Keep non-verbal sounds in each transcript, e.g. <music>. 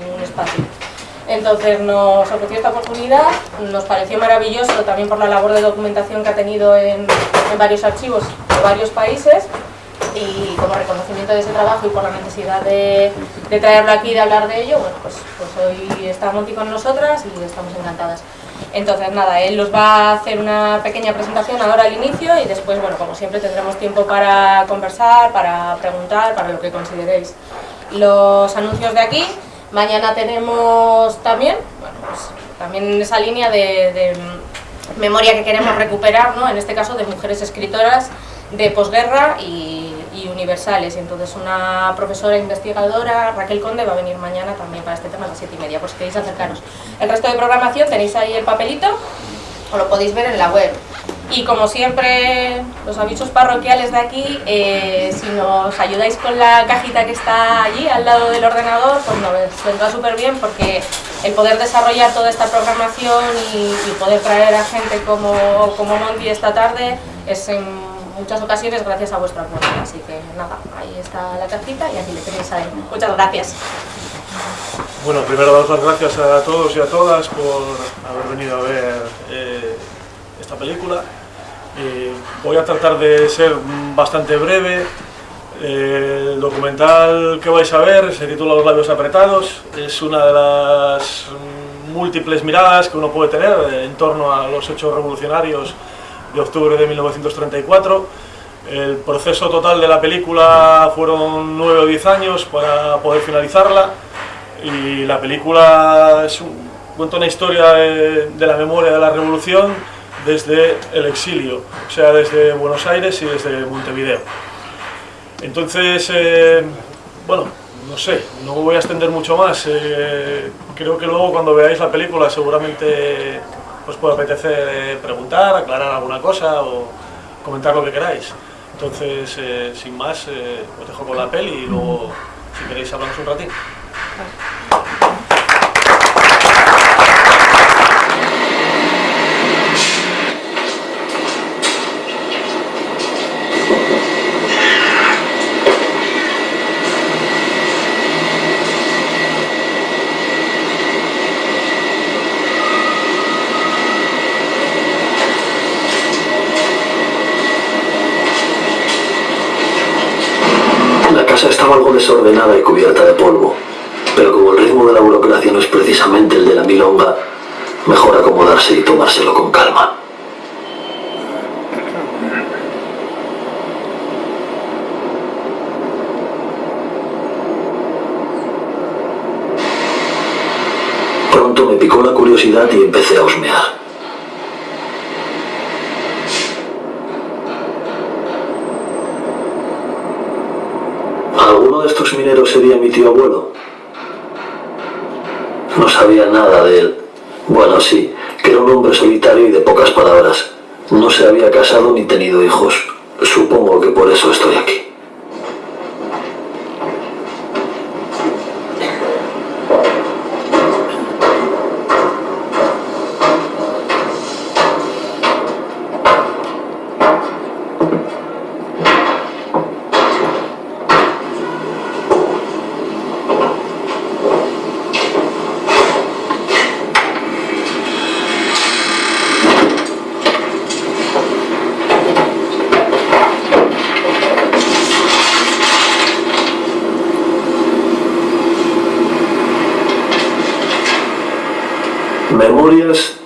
ningún espacio. Entonces nos ofreció esta oportunidad, nos pareció maravilloso también por la labor de documentación que ha tenido en, varios archivos de varios países y como reconocimiento de ese trabajo y por la necesidad de, traerlo aquí y de hablar de ello, bueno, pues, pues hoy está Monty con nosotras y estamos encantadas. Entonces nada, él nos va a hacer una pequeña presentación ahora al inicio y después, bueno, como siempre tendremos tiempo para conversar, para preguntar, para lo que consideréis. Los anuncios de aquí, mañana tenemos también, bueno, pues también en esa línea de, memoria que queremos recuperar, ¿no? en este caso de mujeres escritoras de posguerra y, universales. Y entonces una profesora investigadora, Raquel Conde, va a venir mañana también para este tema a las 7 y media, por si queréis acercaros. El resto de programación tenéis ahí el papelito, o lo podéis ver en la web. Y como siempre, los avisos parroquiales de aquí, eh, si nos ayudáis con la cajita que está allí al lado del ordenador, pues nos vendrá súper bien porque el poder desarrollar toda esta programación y, poder traer a gente como, como Monty esta tarde es en muchas ocasiones gracias a vuestro apoyo. Así que nada, ahí está la cajita y aquí le tenéis ahí. Muchas gracias. Bueno, primero daros las gracias a todos y a todas por haber venido a ver eh, esta película. Eh, voy a tratar de ser bastante breve. Eh, el documental que vais a ver se titula Los labios apretados. Es una de las múltiples miradas que uno puede tener en torno a los hechos revolucionarios de octubre de 1934. El proceso total de la película fueron nueve o diez años para poder finalizarla y la película es un, cuenta una historia de, la memoria de la revolución desde el exilio, o sea, desde Buenos Aires y desde Montevideo. Entonces, eh, bueno, no sé, no voy a extender mucho más. Eh, creo que luego cuando veáis la película seguramente os puede apetecer eh, preguntar, aclarar alguna cosa o comentar lo que queráis. Entonces, eh, sin más, eh, os dejo con la peli y luego, si queréis, hablamos un ratito. estaba algo desordenada y cubierta de polvo, pero como el ritmo de la burocracia no es precisamente el de la milonga, mejor acomodarse y tomárselo con calma. Pronto me picó la curiosidad y empecé a husmear. Mineros sería mi tío abuelo? No sabía nada de él. Bueno, sí, que era un hombre solitario y de pocas palabras. No se había casado ni tenido hijos. Supongo que por eso estoy aquí.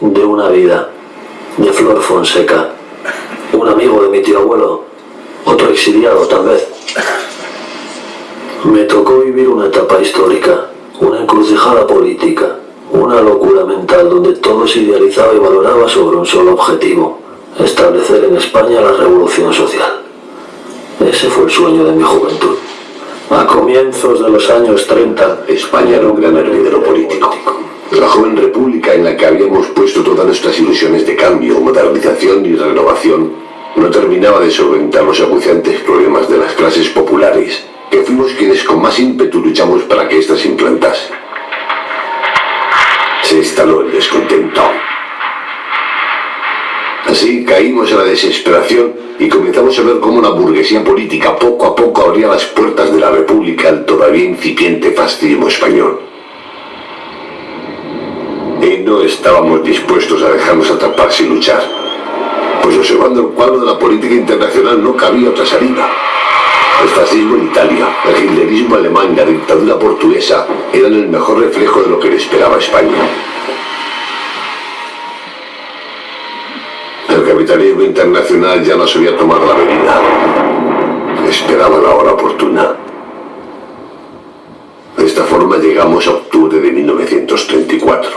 de una vida, de Flor Fonseca, un amigo de mi tío abuelo, otro exiliado tal vez. Me tocó vivir una etapa histórica, una encrucijada política, una locura mental donde todo se idealizaba y valoraba sobre un solo objetivo, establecer en España la revolución social. Ese fue el sueño de mi juventud. A comienzos de los años 30, España era un gran hervidero político. La joven república en la que habíamos puesto todas nuestras ilusiones de cambio, modernización y renovación no terminaba de solventar los acuciantes problemas de las clases populares, que fuimos quienes con más ímpetu luchamos para que éstas se implantase. Se instaló el descontento. Así caímos en la desesperación y comenzamos a ver cómo la burguesía política poco a poco abría las puertas de la república al todavía incipiente fascismo español. y no estábamos dispuestos a dejarnos atrapar sin luchar. Pues observando el cuadro de la política internacional no cabía otra salida. El fascismo en Italia, el hitlerismo alemán y la dictadura portuguesa eran el mejor reflejo de lo que le esperaba España. El capitalismo internacional ya no sabía tomar la avenida. Esperaba la hora oportuna. De esta forma llegamos a octubre de 1934.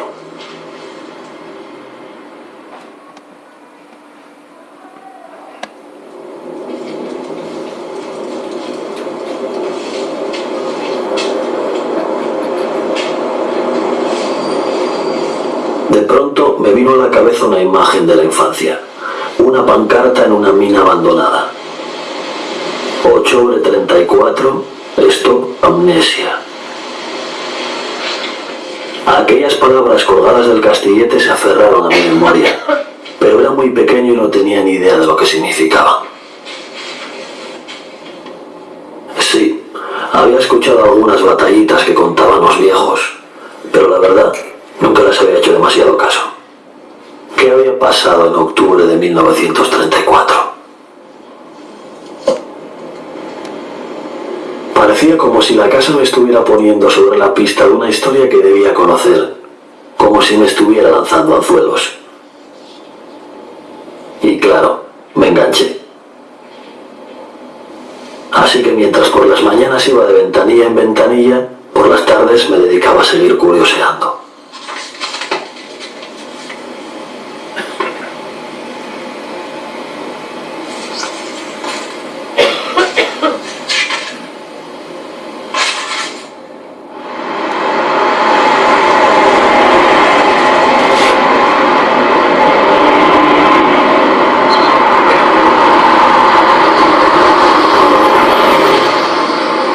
De pronto me vino a la cabeza una imagen de la infancia. Una pancarta en una mina abandonada. Octubre 34, Stop Amnesia. Aquellas palabras colgadas del castillete se aferraron a mi memoria, pero era muy pequeño y no tenía ni idea de lo que significaba. Sí, había escuchado algunas batallitas que contaban los viejos, pero la verdad, nunca les había hecho demasiado caso. ¿Qué había pasado en octubre de 1934? Parecía como si la casa me estuviera poniendo sobre la pista de una historia que debía conocer, como si me estuviera lanzando anzuelos. Y claro, me enganché. Así que mientras por las mañanas iba de ventanilla en ventanilla, por las tardes me dedicaba a seguir curioseando.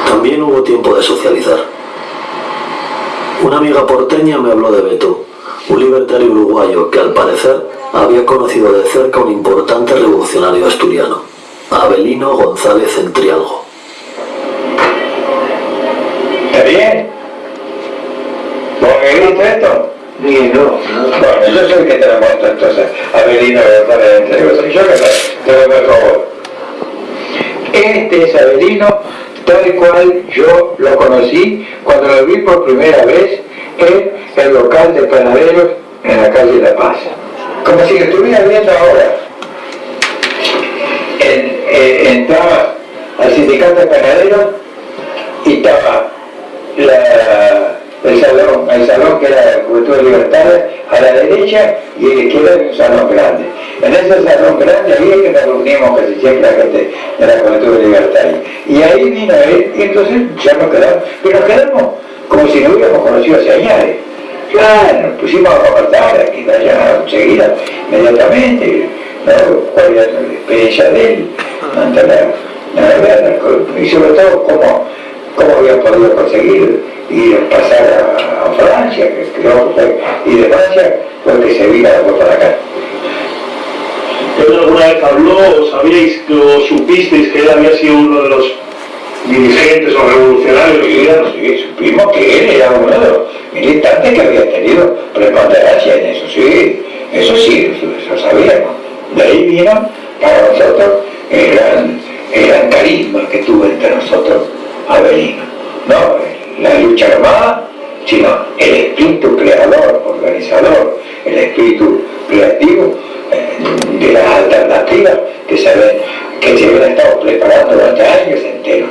También hubo tiempo de socializar. Una porteña me habló de Beto, un libertario uruguayo que al parecer había conocido de cerca un importante espíritu creador, organizador, el espíritu creativo eh, de las alternativas que se, ven, que se habían estado preparando durante años enteros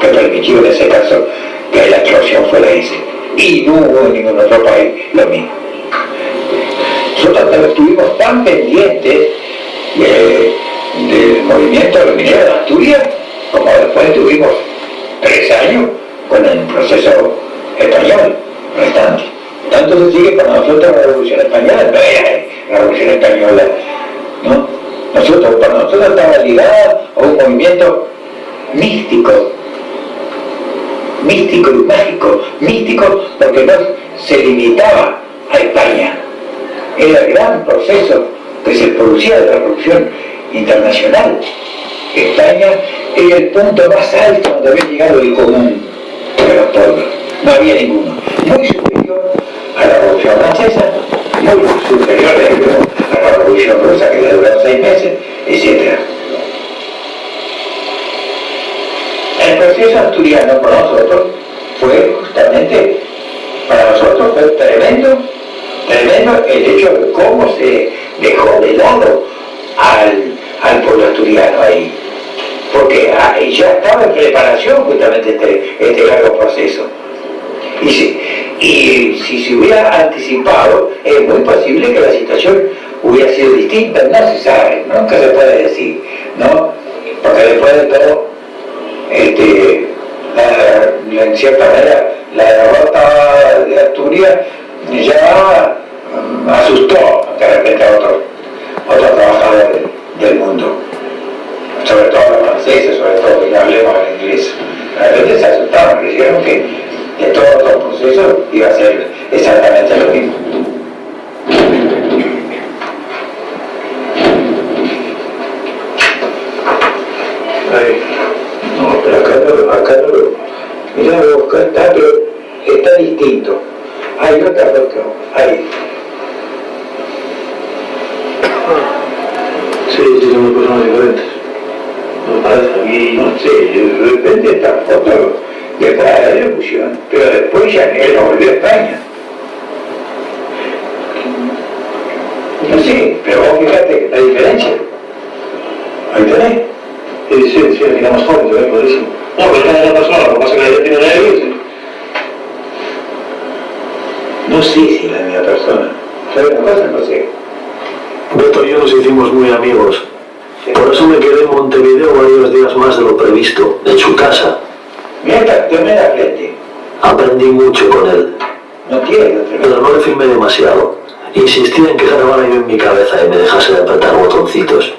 que permitió en ese caso que la explosión fuera ese. Y no hubo en ningún otro país lo mismo. Nosotros estuvimos tan pendientes de- del movimiento de los mineros de Asturias, como después tuvimos tres años con el proceso español restante. Tanto se sigue para nosotros la revolución española, no era la revolución española, ¿no? Nosotros, para nosotros estaba ligada a un movimiento místico, místico y mágico, místico porque no se limitaba a España. Era el gran proceso que se producía de la revolución internacional. España era el punto más alto donde había llegado el común de los pueblos. No había ninguno. Muy superior a la revolución Francesa, muy superior a la Revolución Rusa que le duró seis meses, etc. El proceso asturiano para nosotros fue justamente, para nosotros fue tremendo, tremendo el hecho de cómo se dejó de lado al, al pueblo asturiano ahí porque ah, ya estaba en preparación justamente este, este largo proceso. Y si, y si se hubiera anticipado, es muy posible que la situación hubiera sido distinta, no se sabe, nunca se puede decir, ¿no? Porque después de todo, este, en cierta manera, la derrota de Asturias ya asustó de repente a otros, otros trabajadores del mundo sobre todo los franceses, sobre todo, y hablemos en inglés. La gente se asustaban, creyeron que, que todo el proceso iba a ser exactamente lo mismo. Ay, no, pero acá no, acá no lo... Mirá acá está, pero está distinto. Hay otra cuestión, ahí. Sí, sí, son personas diferentes y no sé, de repente esta foto de la ejecución, pero después ya él no volvió a España. No sé, pero vos fíjate la diferencia. Ahí tenés. Sí, sí, sí, aquí más joven, se ve clarísimo. No, pero está en la persona, lo que pasa es que ella tiene una evidencia. No sé si es la misma persona. ¿Sabes una cosa? No sé. Beto y yo nos hicimos muy amigos. Por eso me quedé en Montevideo varios días más de lo previsto, en su casa. Mira, la frente. Aprendí mucho con él, No tiene pero no le filmé demasiado. Insistí en que grabara yo en mi cabeza y me dejase de apretar botoncitos.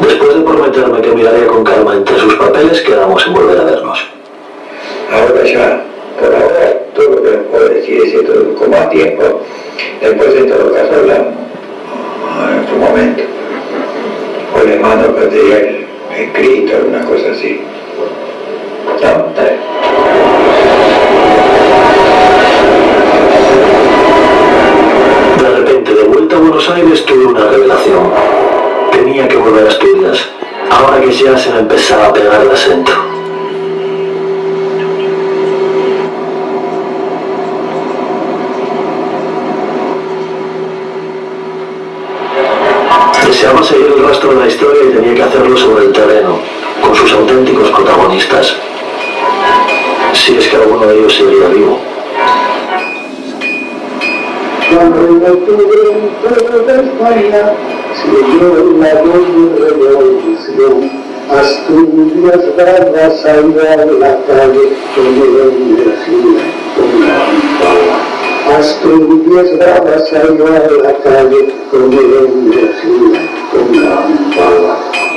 Después de prometerme que miraría con calma entre sus papeles, quedamos en volver a vernos. Ahora ya, por ahora, todo lo que les puedo decir es esto, con más tiempo. Después, en todo caso, hablamos en otro momento. O les mando material escrito, alguna cosa así. ¿No? De repente, de vuelta a Buenos Aires, tuve una revelación. Tenía que volver a Asturias. Ahora que ya se me empezaba a pegar el acento. Deseaba seguir el rastro de la historia y tenía que hacerlo sobre el terreno, con sus auténticos protagonistas. Si es que alguno de ellos seguiría vivo. La Asturias brava salió a la calle con energía, con lámpara. Asturias brava salió a la calle con energía, con lámpara. Voy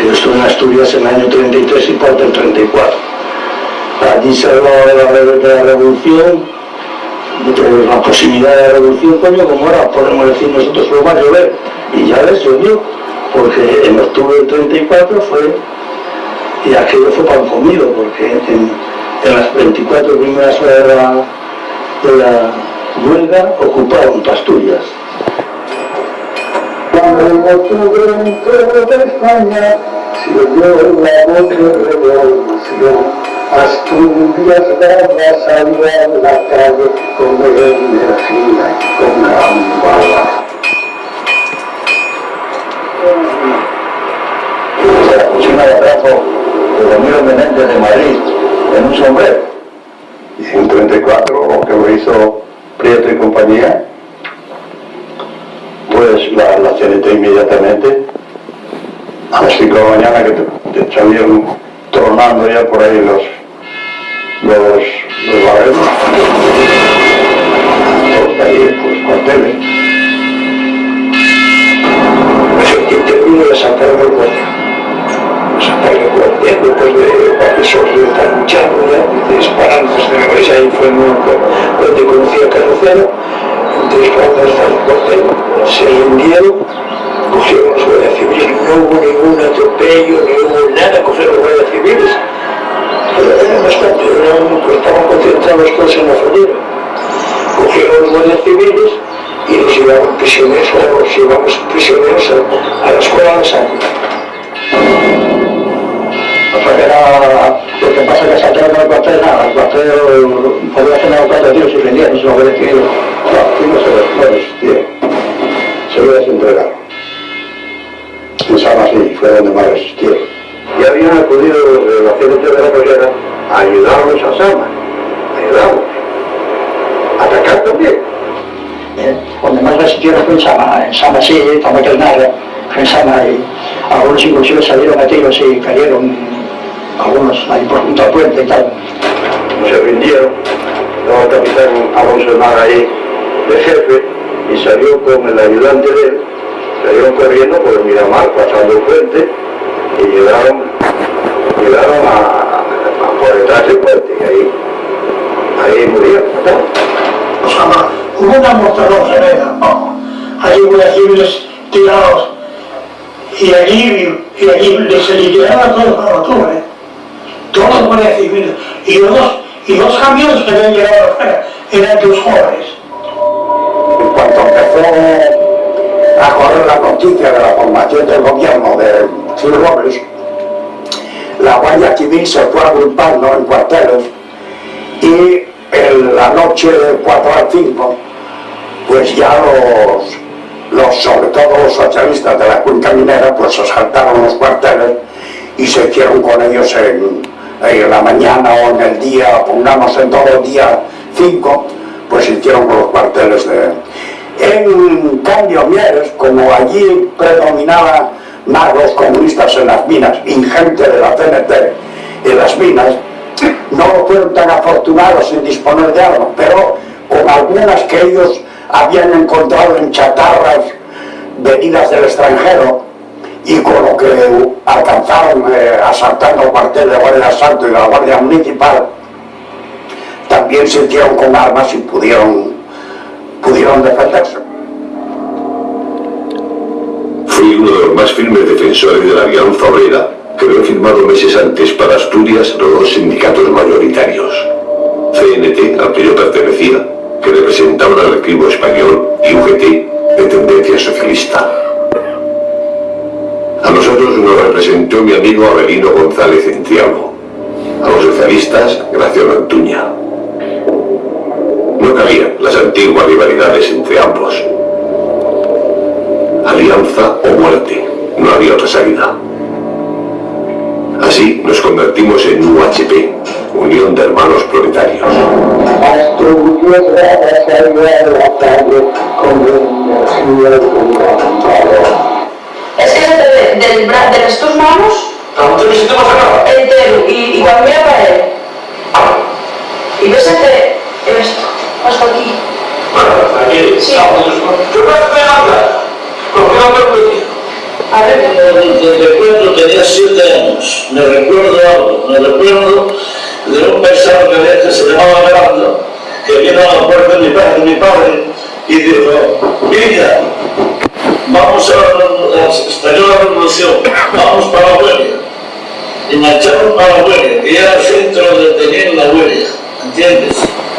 yo estuve en Asturias en el año 33 y parte del 34. Allí se hablaba de la, revolución, de la proximidad de la revolución, coño, como ahora podemos decir nosotros, lo va a llover. Y ya ves, llovió, porque en octubre del 34 fue, y aquello fue pan comido, porque en, en las 24 primeras horas de la, de la huelga ocuparon Asturias. Cuando en octubre en toda España se oyó la voz de revolución, Asturias va a salir a la calle con energía, con gran bala. la pusieron de atraco de Ramiro Menéndez de Madrid en un sombrero. y 134, lo que lo hizo Prieto y compañía, pues la, la CNT inmediatamente, a las 5 de la mañana que te, te salieron tronando ya por ahí los, los, los barreros, todos ahí, pues cuarteles. Pues el que terminó de sacar el cuartel. Sacar el cuartel después de profesor de estar luchando ya, disparando desde la iglesia, ahí fue donde conocí a Carrocero. entre otras cosas, se hundieron, cogieron los guardias civiles, no hubo ningún atropello, no hubo nada, cogieron los guardias civiles, pero eran bastante, eran, pues, estaban concentrados todos en la frontera. Cogieron los guardias civiles y los llevaron prisioneros, los llevamos prisioneros a, a la escuela de Santa. Para que lo pasa que saltaron el cuartel, nada, el cuartel podía hacer una cuatro tíos y rendían, eso lo que decía No, no se les no resistieron, se lo desentregaron. En Sama sí, fue donde más resistieron. Y habían acudido los de la CNT de la Collera a ayudarnos a Sama, ayudamos. A atacar también. Eh, donde más resistieron fue en Sama, en Sama sí, que nada, en Sama y algunos inclusive salieron a tiros y cayeron, algunos ahí por junto al puente y tal. se rindieron. Luego el capitán Alonso ahí de jefe y salió con el ayudante de él, salieron corriendo por el Miramar, pasando el puente y llegaron, llegaron a, por detrás del puente y ahí, ahí murieron. o sea, hubo una mortalidad tremenda, ¿no? Allí guardias civiles tirados y allí, y allí les se liquidaron todos para octubre, todos los guardias civiles y dos, y dos camiones que habían llegado afuera eran de los jóvenes. En cuanto empezó a correr la noticia de la formación del gobierno de Gil Robles, la Guardia Civil se fue agrupando en cuarteles y en la noche de 4 al 5, pues ya los, los, sobre todo los socialistas de la cuenca minera, pues asaltaron los cuarteles y se hicieron con ellos en, en la mañana o en el día, pongamos en todo día 5, pues hicieron los cuarteles de... En cambio, Mieres, como allí predominaban más comunistas en las minas, ingente de la CNT en las minas, no fueron tan afortunados en disponer de armas, pero con algunas que ellos habían encontrado en chatarras venidas del extranjero y con lo que alcanzaron eh, asaltando el cuartel de Guardia Asalto y la Guardia Municipal, también se con armas y pudieron, pudieron defenderse. Fui uno de los más firmes defensores de la alianza obrera que lo he firmado meses antes para Asturias los dos sindicatos mayoritarios. CNT, al que yo pertenecía, que representaban al equipo español, y UGT, de tendencia socialista. A nosotros nos representó mi amigo Avelino González Entiago, a los socialistas Graciano Antuña. No cabían las antiguas rivalidades entre ambos. Alianza o muerte, no había otra salida. Así nos convertimos en UHP, Unión de Hermanos Proletarios. Asturias va a salir a la calle con energía de Es que es de, del, bra- de les tus manos ¿Tanto no pasa nada? entero y, y cuando mira para él y ves este esto hasta aquí Bueno, aquí, Sí. estamos. ¿Qué pasa con hablar? ¿Por qué no me permití? a ver Me recuerdo, tenía siete años, me recuerdo algo, me recuerdo de un paisano que había que se llamaba Grando, que vino a la puerta de mi padre, de mi padre y dijo, hija, vamos a, a estalló la revolución, vamos para la huelga. Y marcharon para la huelga, que era el centro donde tenían la huelga, ¿entiendes?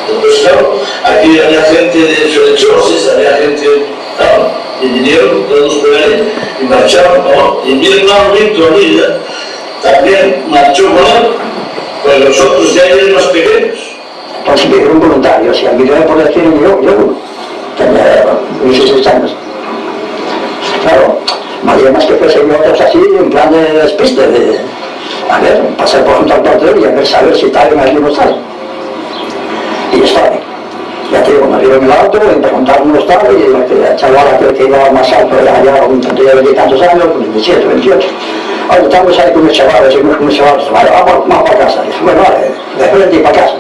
Entonces, claro, aquí había gente de Solechosis, había gente, claro, y vinieron todos por ahí y marcharon, ¿no? Y mi hermano Víctor Lilla también marchó con él, pues los otros ya eran más pequeños. Dieron voluntarios y al video por decir yo, yo tenía 16 años. Claro, más que fuese yo otros así, en plan de despiste, de, a ver, pasar por junto al cuarto y a ver, saber si está en el mismo estado. Y estaba. Ya te digo, me arriba en el auto, y preguntaron cómo estaba, y el chaval aquel que iba más alto era ya un tanto de tantos años, 27, 28. Ahora estamos ahí con unos chavales, seguimos con unos chavales, vale, vamos, vamos para casa. Dice, bueno, vale, después de ir para casa.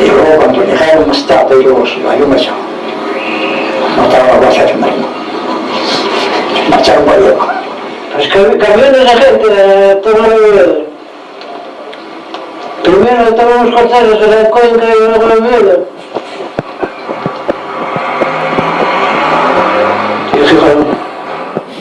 Y luego cuando llegaron más tarde, yo, yo me echaba. No estaba borracho, me <laughs> marcharon para allá. Pues cam- camiones de gente, eh, todo el Primero estaban los corteros de la cuenca y luego. Y fijaron,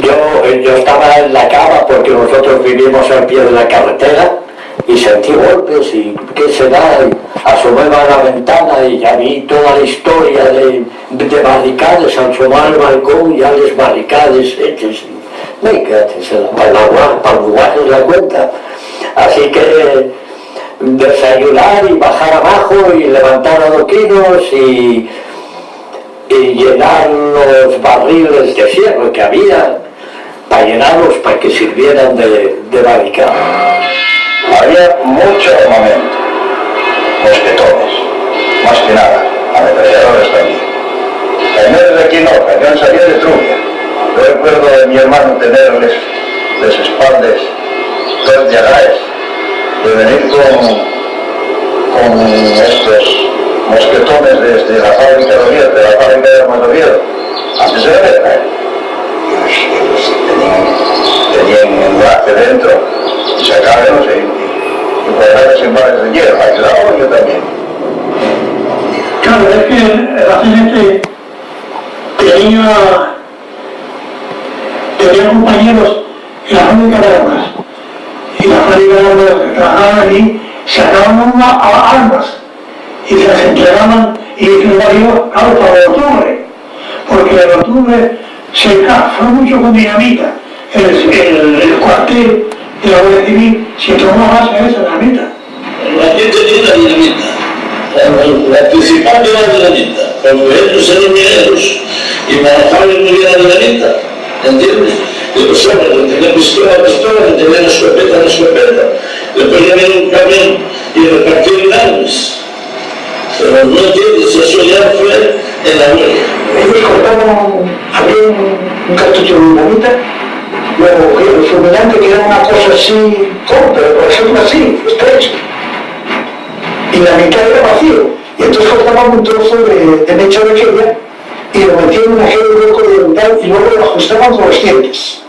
yo, eh, yo estaba en la cama porque nosotros vivimos al pie de la carretera y sentí golpes y qué se da, y asomé a la ventana y ya vi toda la historia de, de barricades, asomar al balcón ya las barricades hechas. Me quedé para la el cuenta. Así que desayunar y bajar abajo y levantar adoquines y, y llenar los barriles de hierro que había para llenarlos para que sirvieran de, de barricada. Había mucho armamento, mosquetones, más que nada, ametralladores también. Cañones de aquí no, cañón salía de Trubia. Recuerdo de mi hermano tenerles las espaldas dos llagares, de venir con, con estos mosquetones desde la fábrica de Oviedo, de la fábrica de Armas Oviedo, antes de la guerra, ¿eh? Y los- y los tenían, tenían un brazo dentro y sacaban y, y guardaban en bares de hierro, ayudaban yo también. Claro, es que la gente tenía, tenía compañeros en la fábrica de armas. Y la fábrica de armas que trabajaban allí sacaban armas y se las entregaban y el barrio, claro, para el octubre. Porque el octubre se fue mucho con dinamita. El, el, el cuartel de la Guardia Civil se tomó más a esa dinamita. Aquí tenía la dinamita. La, la principal era la dinamita, porque ellos eran mineros y manejaban muy bien la dinamita, ¿entiendes? Pues hombre, que tenía pistola, pistola, que tenía escopeta, escopeta, le ponían en un camión y repartían armas. Pero no entiendes, eso ya fue en la huelga. Ellos cortaban, había un, cartucho de dinamita, luego el fulminante que era una cosa así corta, por ejemplo así, estrecha. Y la mitad era vacío. Y entonces cortaban un trozo de, de mecha de aquella y lo metían en aquel hueco de metal y luego lo ajustaban con los dientes.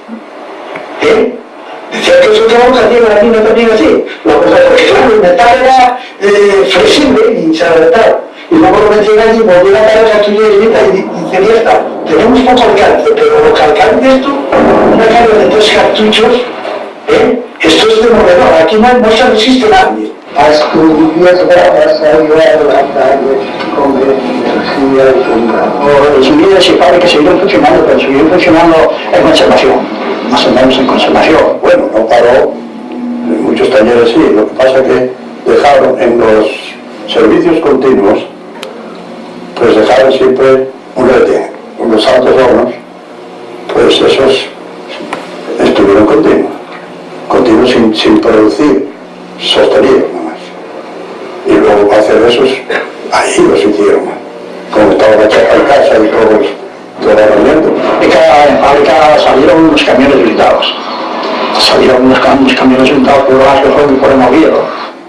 ¿Eh? Decía que eso quedaba también la mina también así. Lo que pasa claro, el metal era eh, flexible y se adaptaba. Y luego lo metían allí, volvían a dar esa tuya y y decía, ya está, tenemos poco alcance, pero lo que alcance esto, una carga de tres cartuchos, ¿Eh? Esto es demoledor, aquí no, no se resiste nadie. Asturias bravas salió a la calle con energía O las unidades se parece que seguirán funcionando, pero seguirán funcionando en conservación, más o menos en conservación. Bueno, no paró, en muchos talleres sí, lo que pasa es que dejaron en los servicios continuos, pues dejaron siempre un rete, los altos hornos, pues esos estuvieron continuos, continuos sin, sin producir, sostenidos nomás. Y luego para hacer esos, ahí los hicieron, como estaba la chapa en casa y todos, todo ambiente. De cada fábrica salieron unos camiones blindados. Salieron unos, unos camiones blindados por las que fueron por el Oviedo.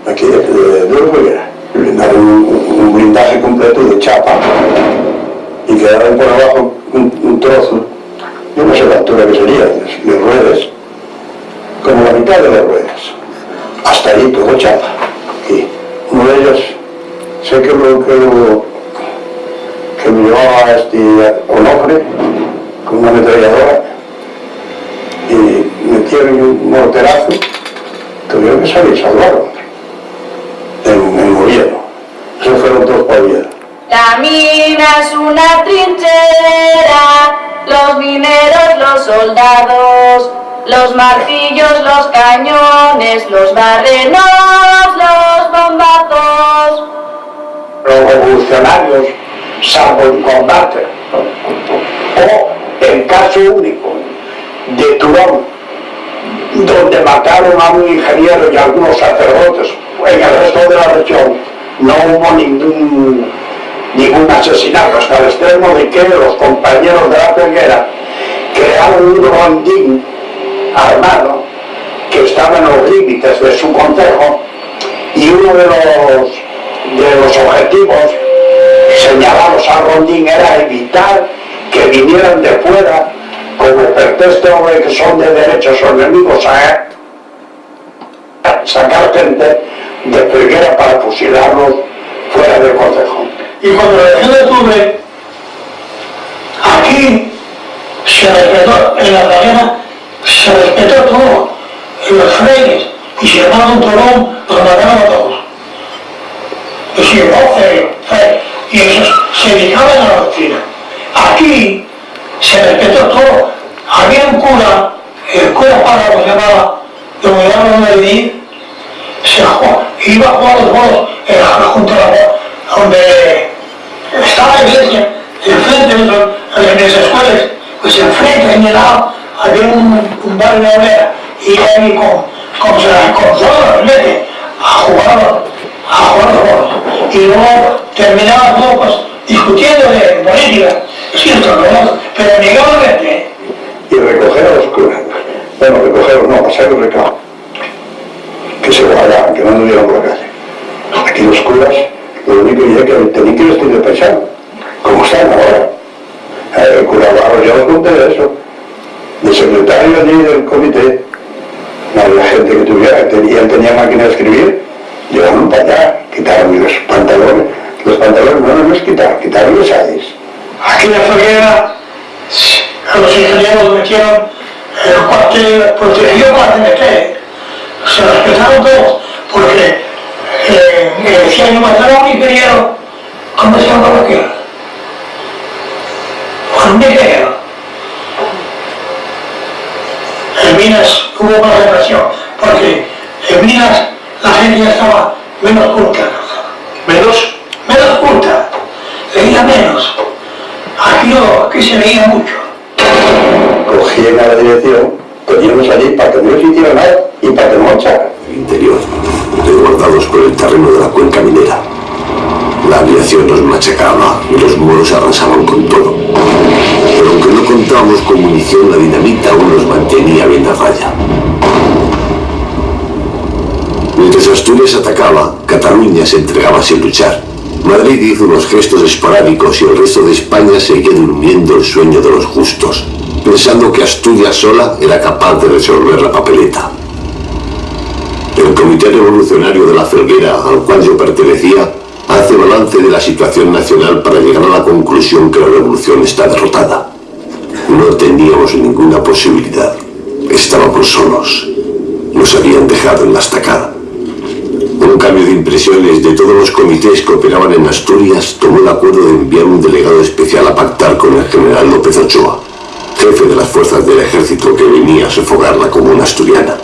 aquí de, de, de blindaron un, un blindaje completo de chapa y quedaron por abajo un, un trozo, yo no sé la altura que sería, de, de ruedas, como la mitad de las ruedas, hasta ahí todo chapa. Y ellos, sé que lo que que me llevaba este Onofre con una ametralladora y metieron un morterazo, tuvieron que salir, salvaron en, en gobierno. Esos fueron dos para Oviedo. La mina es una trinchera, los mineros, los soldados, los martillos, los cañones, los barrenos, los bombazos. Los revolucionarios, salvo en combate. O el caso único de Turón, donde mataron a un ingeniero y a algunos sacerdotes. En el resto de la región no hubo ningún, ningún asesinato, hasta el extremo de que los compañeros de la peguera crearon un rondín armado que estaba en los límites de su consejo y uno de los, de los objetivos señalados al rondín era evitar que vinieran de fuera como pretexto de que son de derechos o enemigos a sacar gente de Felguera para fusilarlos fuera del consejo. Y cuando la elección de octubre, aquí se respetó, en la cadena, se respetó todo, los freires, y si armaba un torón, los mataban a todos. Y si no, feo, feo. Y esos se dedicaban a la doctrina. Aquí se respetó todo. Había un cura, el cura párrafo se llamaba, de Guillermo de Medellín, se iba a jugar los bolos junto a la, donde estaba la iglesia, enfrente de las escuelas, pues enfrente, en el lado, había un, un bar de obrera, y ahí con, con, con, todos los a jugar, a jugar los. Y luego terminaba todo pues, discutiendo de política, cierto, ¿no? pero legalmente, Y recoger a los curas. Bueno, recogerlos no, pasar el recado. Que se guardaban, que no anduvieran por la calle. Aquí los curas, lo único que que tenían que vestir de paisano, como están ahora. Eh, El cura Barro, yo os conté de eso. El secretario allí del comité, no había gente que tuviera, él tenía máquina de escribir, llevaron para allá, quitaron los pantalones, los pantalones no los quitaron, quitaron los aires. aquí la Felguera, a los ingenieros metieron el cuartel, protegido para meter. Se respetaron todos, porque eh, me decían que mataron a un ¿cómo se llama aquel? Fue un ingeniero. En Minas hubo más represión, porque en Minas la gente ya estaba menos culta. ¿Menos? Menos culta, leía menos. Aquí no, aquí se leía mucho. cogían a la dirección, poníamos allí para que no les hiciera nada y para que no echaran. interior, resguardados por el terreno de la cuenca minera. La aviación nos machacaba y los muros arrasaban con todo. Pero aunque no contábamos con munición, la dinamita aún nos mantenía bien a raya. Mientras Asturias atacaba, Cataluña se entregaba sin luchar. Madrid hizo unos gestos esporádicos y el resto de España seguía durmiendo el sueño de los justos, pensando que Asturias sola era capaz de resolver la papeleta. El Comité Revolucionario de la Felguera, al cual yo pertenecía, hace balance de la situación nacional para llegar a la conclusión que la revolución está derrotada. No teníamos ninguna posibilidad. Estábamos solos. los habían dejado en la estacada. Un cambio de impresiones de todos los comités que operaban en Asturias tomó el acuerdo de enviar un delegado especial a pactar con el general López Ochoa, jefe de las fuerzas del ejército que venía a sofocar la comuna asturiana.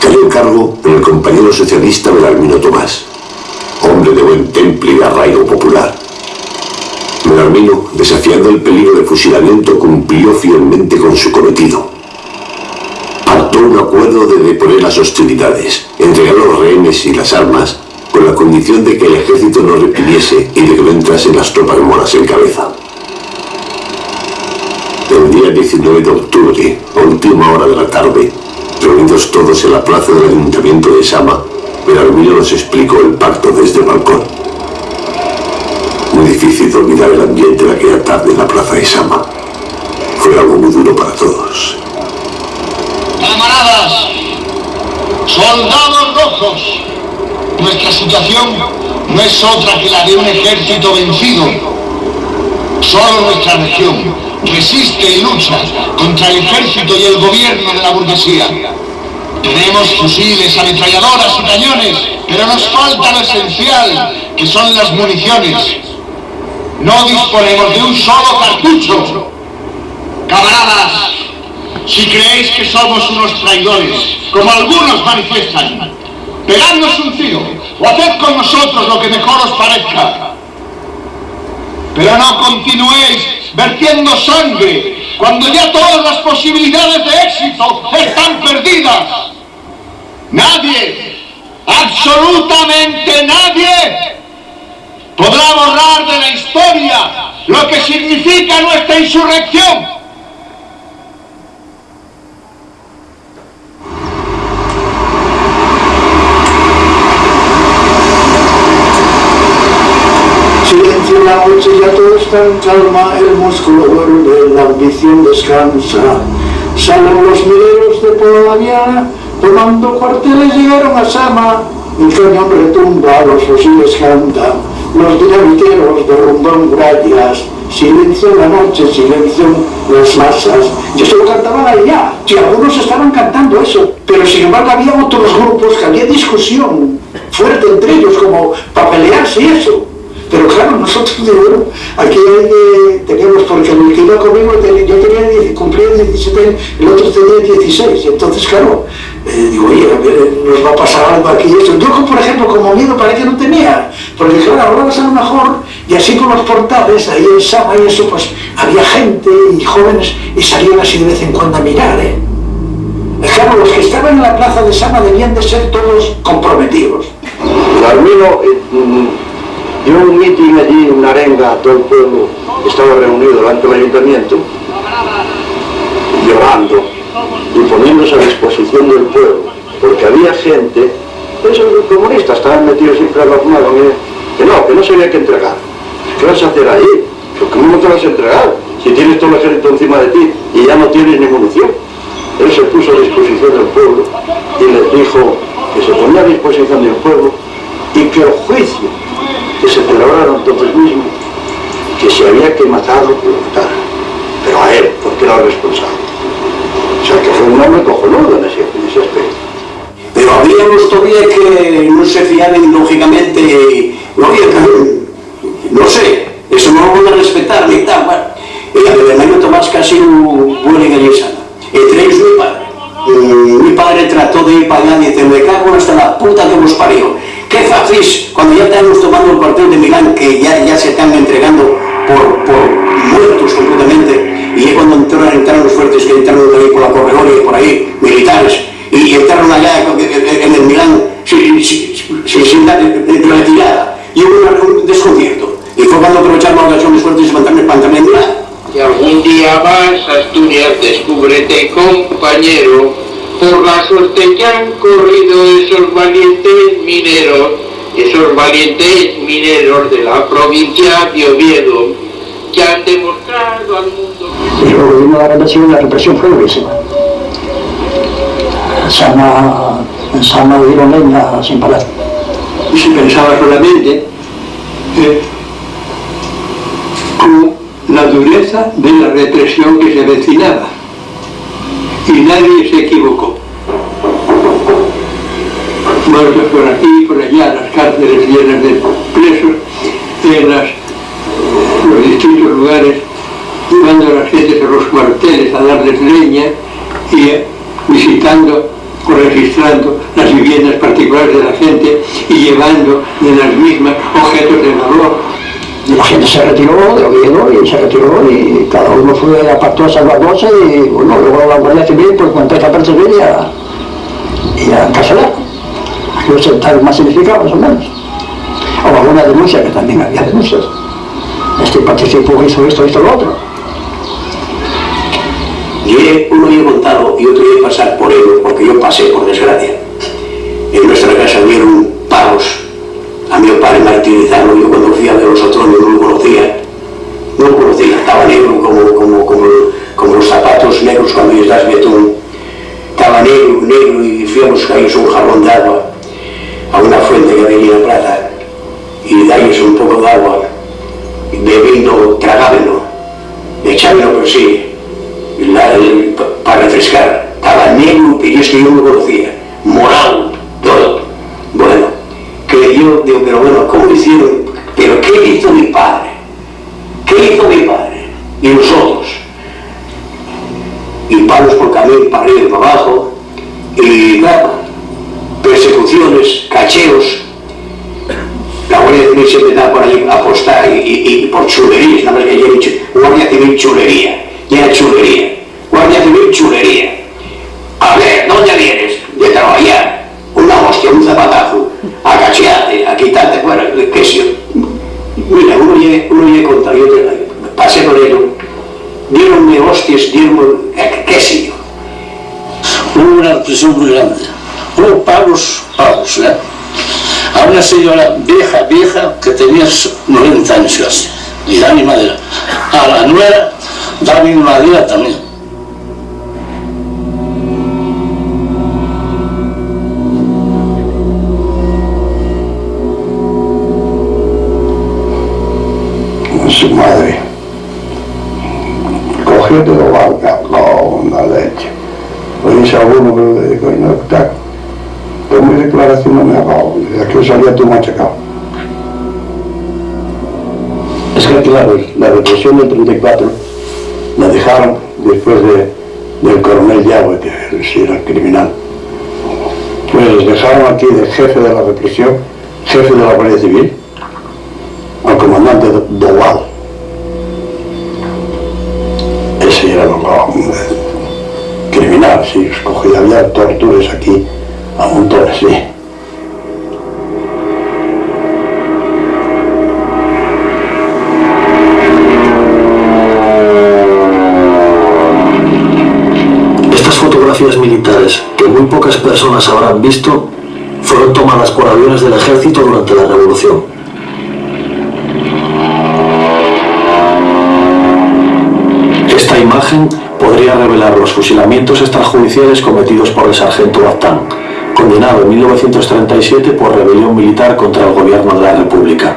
Cayó el cargo en el compañero socialista Belarmino Tomás, hombre de buen temple y arraigo popular. Desafiando el peligro de fusilamiento, cumplió fielmente con su cometido. Pactó un acuerdo de deponer las hostilidades, entregar los rehenes y las armas, con la condición de que el ejército no reprimiese y de que no entrasen las tropas moras en cabeza. El día 19 de octubre, última hora de la tarde, reunidos todos en la plaza del ayuntamiento de Sama, Belarmino nos explicó el pacto desde el balcón. Muy difícil de olvidar el ambiente de aquella tarde en la plaza de Sama. Fue algo muy duro para todos. Camaradas, soldados rojos, nuestra situación no es otra que la de un ejército vencido. Solo nuestra región resiste y lucha contra el ejército y el gobierno de la burguesía. Tenemos fusiles, ametralladoras y cañones, pero nos falta lo esencial, que son las municiones. No disponemos de un solo cartucho. Camaradas, si creéis que somos unos traidores, como algunos manifiestan, pegadnos un tiro o haced con nosotros lo que mejor os parezca. Pero no continuéis vertiendo sangre cuando ya todas las posibilidades de éxito están perdidas. Nadie, absolutamente nadie, podrá borrar de la historia lo que significa nuestra insurrección. Silencio la noche, ya todo está en calma, el músculo duerme, la ambición descansa. Salen los mineros de por la mañana, tomando cuarteles llegaron a Sama. El cañón retumba, los fusiles cantan, los dinamiteros de rondón grallas. Silencio en la noche, silencio en las masas. Y eso lo cantaban allá, y algunos estaban cantando eso. Pero sin embargo había otros grupos que había discusión fuerte entre ellos, como para pelearse y eso. Pero claro, nosotros digo, aquí eh, teníamos, porque el que iba conmigo, yo tenía, cumplía 17, el otro tenía 16, y entonces claro, eh, digo, oye, a ver, nos va a pasar algo aquí y eso. Yo, por ejemplo, como miedo parece que no tenía, porque claro, hablabas a lo mejor, y así con los portales, ahí en Sama y eso, pues había gente y jóvenes, y salían así de vez en cuando a mirar, ¿eh? Eh, Claro, los que estaban en la plaza de Sama debían de ser todos comprometidos. Carmino dio un mitin allí, una arenga, todo el pueblo estaba reunido delante del ayuntamiento, llorando y poniéndose a disposición del pueblo, porque había gente, esos comunistas estaban metidos siempre a la fumada, que no, que no se había que entregar. ¿Qué vas a hacer ahí? Pero ¿Cómo no te vas a entregar? Si tienes todo el ejército encima de ti y ya no tienes ni munición. Él se puso a disposición del pueblo y les dijo que se ponía a disposición del pueblo y que el juicio que se celebrara entonces mismo, que si había que matarlo, que lo matara. Pero a él, porque era el responsable. O sea que fue un hombre cojonudo en ese, en ese aspecto. Pero había unos todavía que no se fiaban lógicamente, no había no sé, eso no lo van a respetar ni tal, bueno. Y a Bernardo Tomás casi buen en el. Entre ellos mi padre. Mi padre trató de ir para allá y dice, me cago hasta la puta que os parió. ¿Qué hacéis cuando ya estamos tomando el cuartel de Milán, que ya, ya se están entregando por, por muertos completamente? Y es cuando entraron, entraron los fuertes que entraron ahí por la corredora y por ahí, militares, y entraron allá en el Milán sin, sin, de retirada. Y hubo un desconcierto. Y fue cuando aprovecharon la ocasión los fuertes y levantaron el pantalón en Milán. Y algún día más, Asturias, descúbrete, compañero, por la suerte que han corrido esos valientes mineros, esos valientes mineros de la provincia de Oviedo, que han demostrado al mundo Y luego vino la represión y la represión fue durísima. Sama, en Sama dieron leña sin parar. y se pensaba solamente eh, con la dureza de la represión que se avecinaba. Y nadie se equivocó. Muertos por aquí, por allá, las cárceles llenas de presos, en los distintos lugares, llevando a las gentes a los cuarteles a darles leña y visitando o registrando las viviendas particulares de la gente y llevando de las mismas objetos de valor. La gente se retiró de Oviedo y se retiró y cada uno fue apartó a salvarse y bueno, luego la Guardia Civil pues cuando empezó a perseguir y a, y Aquellos estaban más o menos. O alguna denuncia, que también había denuncias. Este participó, hizo esto, hizo lo otro. Y uno yo he contado y otro yo he pasar por ello, porque yo pasé por desgracia. En nuestra casa vieron pagos a mi padre martirizarlo. Yo cuando fui a ver los otros no lo conocía. No lo conocía, estaba negro como, como, como, como los zapatos negros cuando estás betún. Estaba negro, negro y fui a buscar un jarrón de agua a una fuente que había en la plaza y darles un poco de agua, bebiendo, tragábenlo, echábenlo por sí, la- para refrescar. Estaba negro, y es que yo no conocía, morado, todo. Bueno, que yo digo, pero bueno, ¿cómo hicieron? ¿Pero qué hizo mi padre? ¿Qué hizo mi padre? Y nosotros. Y palos por camino, para arriba y para abajo, y nada, persecuciones, cacheos. La Guardia Civil siempre estaba por allí a apostar y, por chulerías, nada más que yo he dicho, Guardia Civil chulería, ya era chulería, Guardia Civil chulería. A ver, ¿dónde vienes? De trabajar, una hostia, un zapatazo, a cachearte, a quitarte fuera, qué sé. Mira, uno llegue, uno contra yo pasé por ello, dieronme hostias, dieronme, qué, qué sé yo. Una represión muy grande. Pagos, pagos, ¿eh? A una señora vieja, vieja, que tenía 90 años y Dani Madera. A la nuera, Dani Madera también. su madre. Cogió todo vaca, con la leche. Oye, ese alguno que le dijo, no, está, tomé declaración no me ha dado, de aquí salía tú machacado. Es que claro, la represión del 34 la dejaron después de, del coronel Yagüe, que sí era criminal. Pues dejaron aquí de jefe de la represión, jefe de la Guardia Civil, al comandante Do- Doval. Ese era lo lo- criminal, sí, escogía, había torturas aquí a montones, sí. Estas fotografías militares, que muy pocas personas habrán visto, fueron tomadas por aviones del ejército durante la Revolución. Esta imagen podría revelar los fusilamientos extrajudiciales cometidos por el sargento Baztán, condenado en 1937 por rebelión militar contra el gobierno de la República.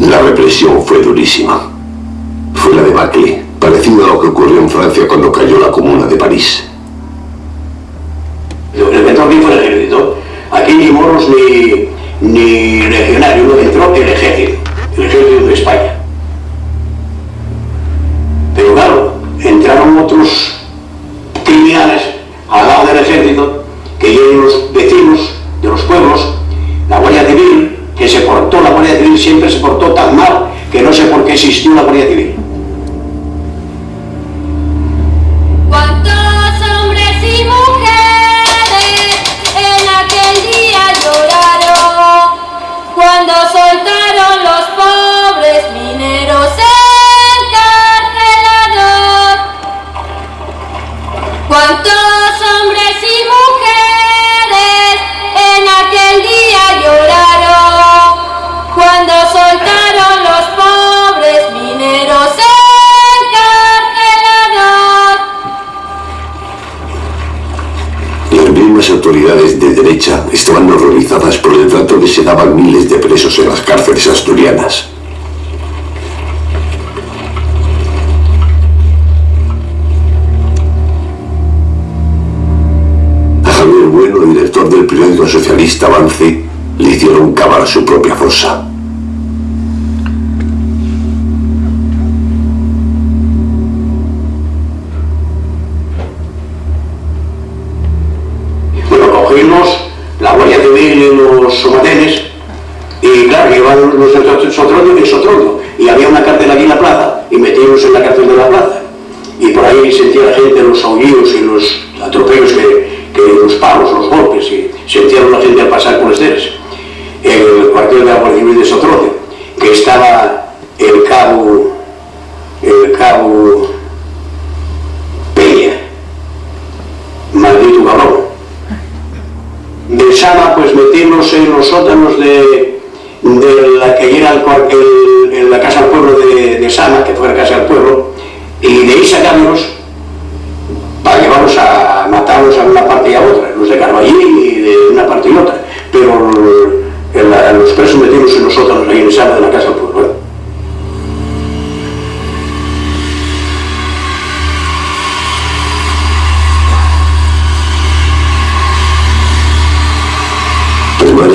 La represión fue durísima. Fue la debacle, parecido a lo que ocurrió en Francia cuando cayó la Comuna de París.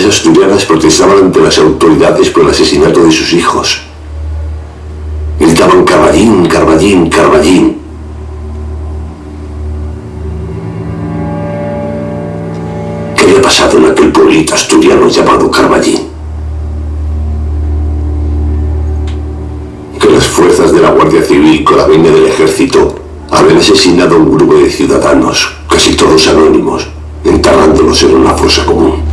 Asturianas protestaban ante las autoridades por el asesinato de sus hijos. Gritaban Carballín, Carballín, Carballín. ¿Qué había pasado en aquel pueblito asturiano llamado Carballín? Que las fuerzas de la Guardia Civil con la venia del ejército habían asesinado a un grupo de ciudadanos, casi todos anónimos, enterrándolos en una fosa común.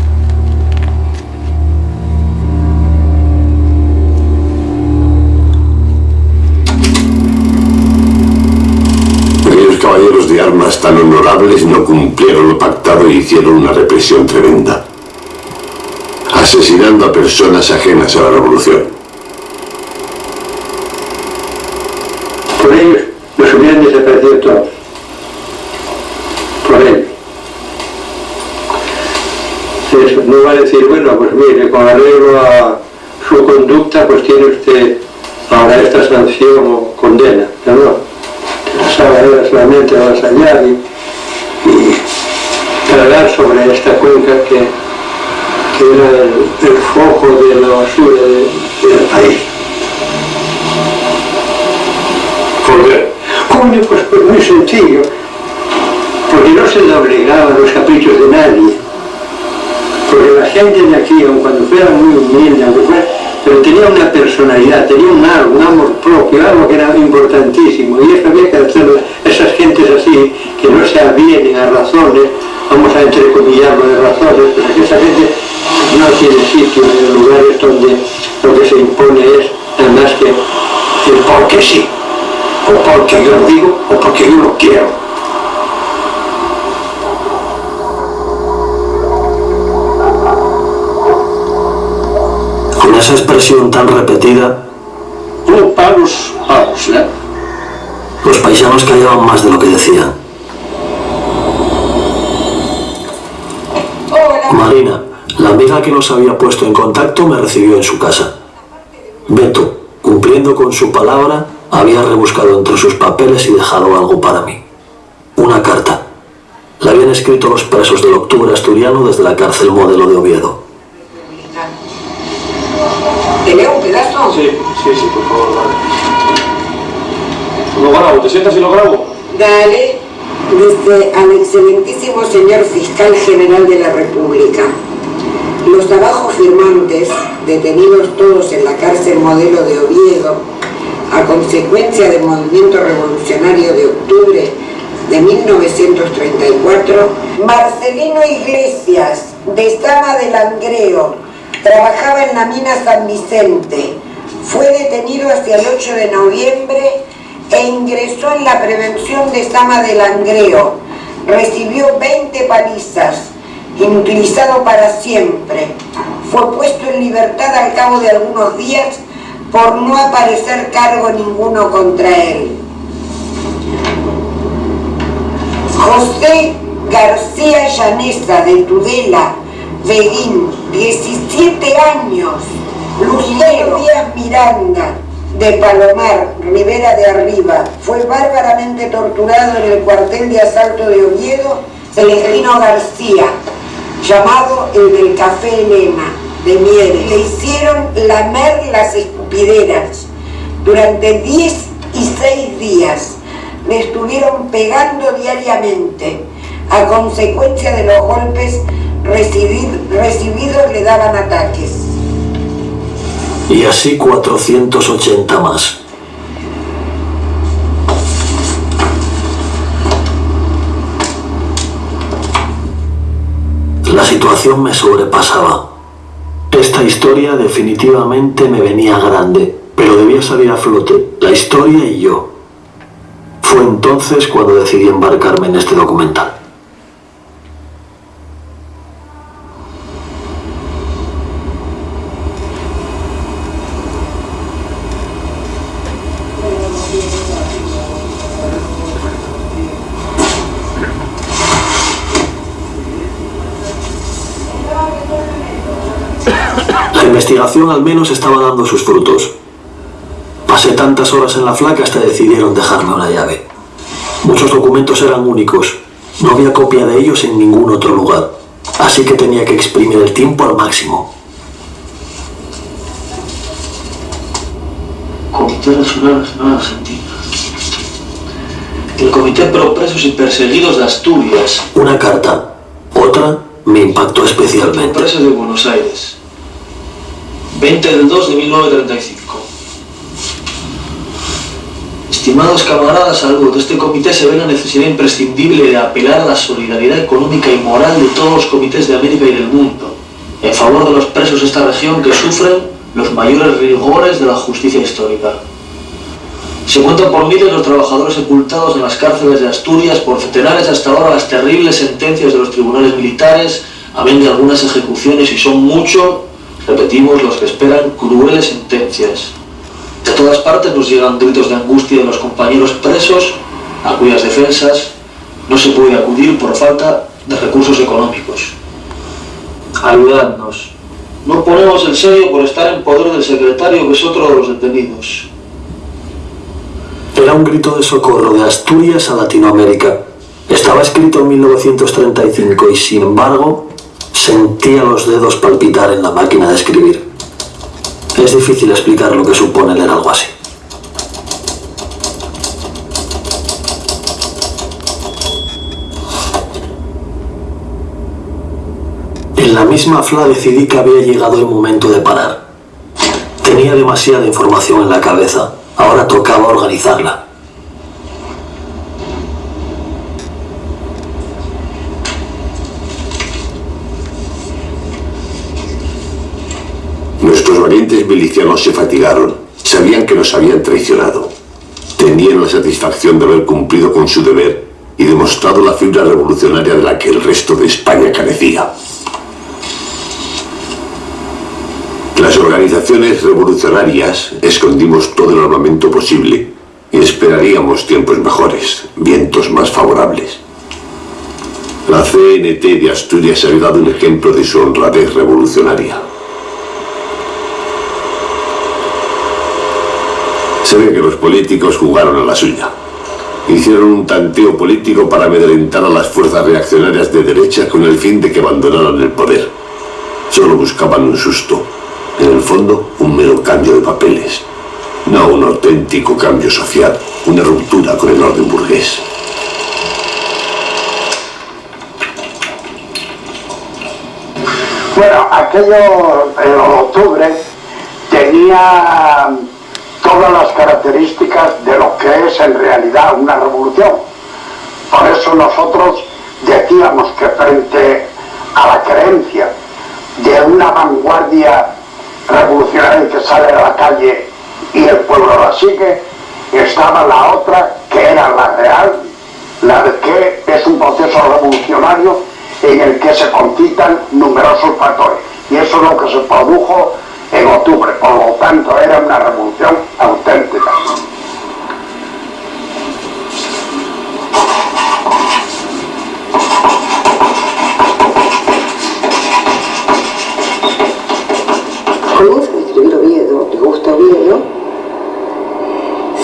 No cumplieron lo pactado y hicieron una represión tremenda, asesinando a personas ajenas a la revolución. Por ellos nos hubieran desaparecido todos. Por él. Eso, no va a decir, bueno, pues mire, con arreglo a su conducta, pues tiene usted ahora esta sanción o condena. No, no. Era solamente a allá y tragar sobre esta cuenca que, que era el, el foco de la basura de- del país. ¿Por qué? Coño, pues, pues muy sencillo. Porque no se le obligaba a los caprichos de nadie. Porque la gente de aquí, aun cuando fuera muy humilde, aunque fuera- pero tenía una personalidad, tenía un algo, un amor propio, algo que era importantísimo. Y eso había que hacerlo. Esas gentes así, que no se avienen a razones, vamos a entrecomillarlo de razones, pero que esa gente no tiene sitio en los lugares donde lo que se impone es nada más que el porque sí o porque yo lo digo o porque yo lo quiero. Con esa expresión tan repetida, Oh, pagos, pagos, ¿eh? los paisanos callaban más de lo que decían. Marina, la amiga que nos había puesto en contacto, me recibió en su casa. Beto, cumpliendo con su palabra, había rebuscado entre sus papeles y dejado algo para mí. Una carta. La habían escrito los presos del octubre asturiano desde la cárcel modelo de Oviedo. ¿Te leo un pedazo? Sí, sí, sí, por favor, vale. Lo grabo, ¿te sientas y lo grabo? Dale, desde al excelentísimo señor fiscal general de la República. Los abajo firmantes, detenidos todos en la cárcel modelo de Oviedo, a consecuencia del movimiento revolucionario de octubre de 1934, Marcelino Iglesias, de Sama de Langreo, trabajaba en la mina San Vicente, fue detenido hacia el 8 de noviembre e ingresó en la prevención de Sama de Langreo. Recibió 20 palizas, inutilizado para siempre. Fue puesto en libertad al cabo de algunos días por no aparecer cargo ninguno contra él. José García Llanesa de Tudela, Beguín, 17 años, Lucero Díaz Miranda, de Palomar, Rivera de Arriba, fue bárbaramente torturado en el cuartel de asalto de Oviedo, Celestino García, llamado el del Café Elena, de Mieres. Le hicieron lamer las escupideras durante 10 y 6 días. Le estuvieron pegando diariamente. A consecuencia de los golpes recibidos le daban ataques. Y así 480 más. La situación me sobrepasaba. Esta historia definitivamente me venía grande, pero debía salir a flote, la historia y yo. Fue entonces cuando decidí embarcarme en este documental. Investigación al menos estaba dando sus frutos. Pasé tantas horas en la flaca hasta decidieron dejarme una llave. Muchos documentos eran únicos. No había copia de ellos en ningún otro lugar. Así que tenía que exprimir el tiempo al máximo. Comité Nacional Nacional Argentina. El Comité Pro Presos y Perseguidos de Asturias. Una carta. Otra me impactó especialmente. Presos de Buenos Aires. 20 del 2 de 1935. Estimados camaradas, algo de este comité se ve la necesidad imprescindible de apelar a la solidaridad económica y moral de todos los comités de América y del mundo, en favor de los presos de esta región que sufren los mayores rigores de la justicia histórica. Se cuentan por miles los trabajadores sepultados en las cárceles de Asturias por centenares hasta ahora las terribles sentencias de los tribunales militares, amén de algunas ejecuciones y son mucho Repetimos los que esperan crueles sentencias. De todas partes nos llegan gritos de angustia de los compañeros presos, a cuyas defensas no se puede acudir por falta de recursos económicos. Ayudadnos. No ponemos el sello por estar en poder del secretario, que es otro de los detenidos. Era un grito de socorro de Asturias a Latinoamérica. Estaba escrito en 1935 y sin embargo Sentía los dedos palpitar en la máquina de escribir. Es difícil explicar lo que supone leer algo así. En la misma FLA decidí que había llegado el momento de parar. Tenía demasiada información en la cabeza, ahora tocaba organizarla. Nuestros valientes milicianos se fatigaron. Sabían que nos habían traicionado. Tenían la satisfacción de haber cumplido con su deber y demostrado la fibra revolucionaria de la que el resto de España carecía. Las organizaciones revolucionarias escondimos todo el armamento posible y esperaríamos tiempos mejores, vientos más favorables. La CNT de Asturias ha dado un ejemplo de su honradez revolucionaria. Que los políticos jugaron a la suya. Hicieron un tanteo político para amedrentar a las fuerzas reaccionarias de derecha con el fin de que abandonaran el poder. Solo buscaban un susto. En el fondo, un mero cambio de papeles. No un auténtico cambio social, una ruptura con el orden burgués. Bueno, aquello en octubre tenía todas las características de lo que es en realidad una revolución. Por eso nosotros decíamos que frente a la creencia de una vanguardia revolucionaria que sale a la calle y el pueblo la sigue, estaba la otra que era la real, la de que es un proceso revolucionario en el que se concitan numerosos factores. Y eso es lo que se produjo en octubre, por lo tanto era una revolución auténtica. Comienza a escribir Oviedo, le gusta Oviedo,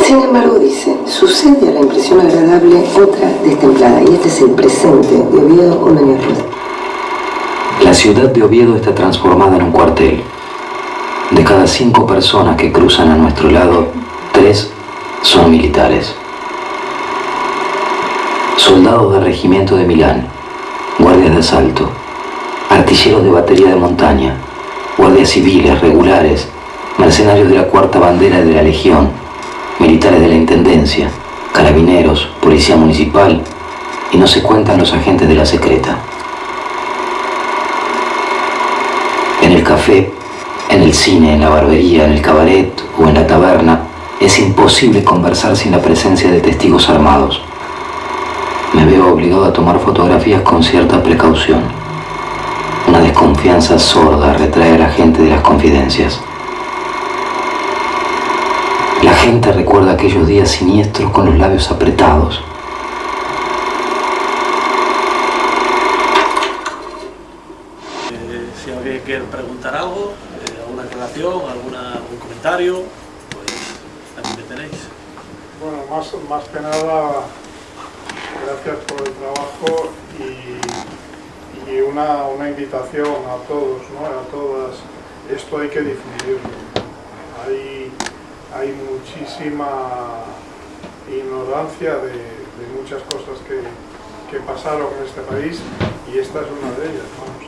sin embargo dice, sucede a la impresión agradable otra destemplada, y este es el presente de Oviedo con Doña Rueda. La ciudad de Oviedo está transformada en un cuartel, de cada cinco personas que cruzan a nuestro lado, tres son militares. Soldados del regimiento de Milán, guardias de asalto, artilleros de batería de montaña, guardias civiles regulares, mercenarios de la cuarta bandera de la Legión, militares de la Intendencia, carabineros, policía municipal y no se cuentan los agentes de la secreta. En el café, en el cine, en la barbería, en el cabaret o en la taberna, es imposible conversar sin la presencia de testigos armados. Me veo obligado a tomar fotografías con cierta precaución. Una desconfianza sorda retrae a la gente de las confidencias. La gente recuerda aquellos días siniestros con los labios apretados. Eh, si alguien quiere preguntar algo, eh, alguna aclaración, alguna, pues aquí me tenéis. Bueno, más, más que nada, gracias por el trabajo y, y una, una invitación a todos, ¿no? a todas. Esto hay que difundirlo. Hay, hay muchísima ignorancia de, de muchas cosas que, que pasaron en este país y esta es una de ellas. Vamos,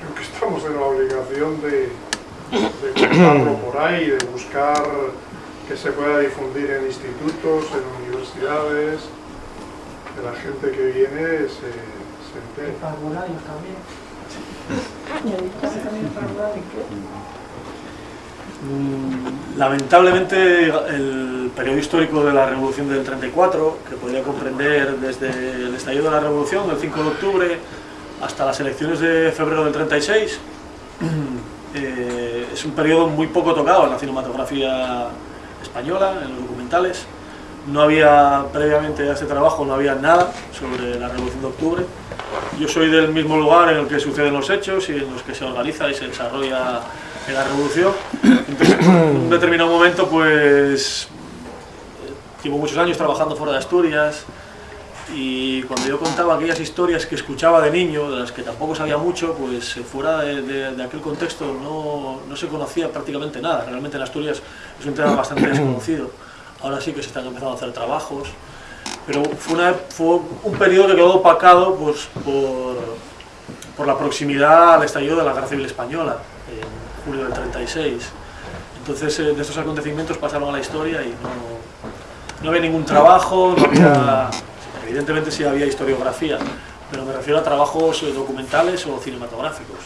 creo que estamos en la obligación de, de contarlo por ahí, de buscar que se pueda difundir en institutos, en universidades, que la gente que viene se, se entere. también. Mm, Lamentablemente el periodo histórico de la Revolución del 34, que podría comprender desde el estallido de la Revolución, el 5 de octubre, hasta las elecciones de febrero del 36, <clears throat> eh, es un periodo muy poco tocado en la cinematografía española, en los documentales. No había, previamente a este trabajo, no había nada sobre la Revolución de Octubre. Yo soy del mismo lugar en el que suceden los hechos y en los que se organiza y se desarrolla la Revolución. Entonces, en un determinado momento, pues, llevo muchos años trabajando fuera de Asturias y cuando yo contaba aquellas historias que escuchaba de niño, de las que tampoco sabía mucho, pues fuera de, de- de aquel contexto no, no se conocía prácticamente nada. Realmente en Asturias es un tema bastante <clears throat> desconocido. Ahora sí que se están empezando a hacer trabajos, pero fue, una- fue un periodo que quedó opacado pues, por, por la proximidad al estallido de la Guerra Civil Española, en julio del 36. Entonces, eh, de estos acontecimientos pasaron a la historia y no, no había ningún trabajo, no había, evidentemente sí había historiografía, pero me refiero a trabajos eh, documentales o cinematográficos.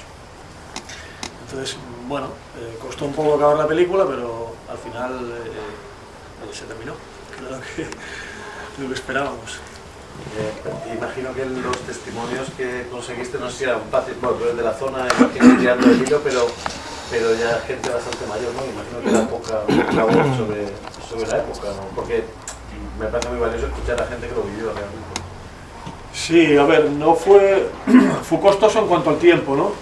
Entonces, bueno, eh, costó un poco acabar la película, pero al final eh, eh, se terminó, <laughs> lo que, lo que esperábamos. Eh, imagino que los testimonios que conseguiste no sé si fáciles, bueno, de la zona, imagino tirando el hilo, pero, pero ya gente bastante mayor, ¿no? Imagino que era poca, poca voz sobre, sobre la época, ¿no? Porque me parece muy valioso escuchar a gente que lo vivió realmente. Sí, a ver, no fue, <clears throat> fue costoso en cuanto al tiempo, ¿no?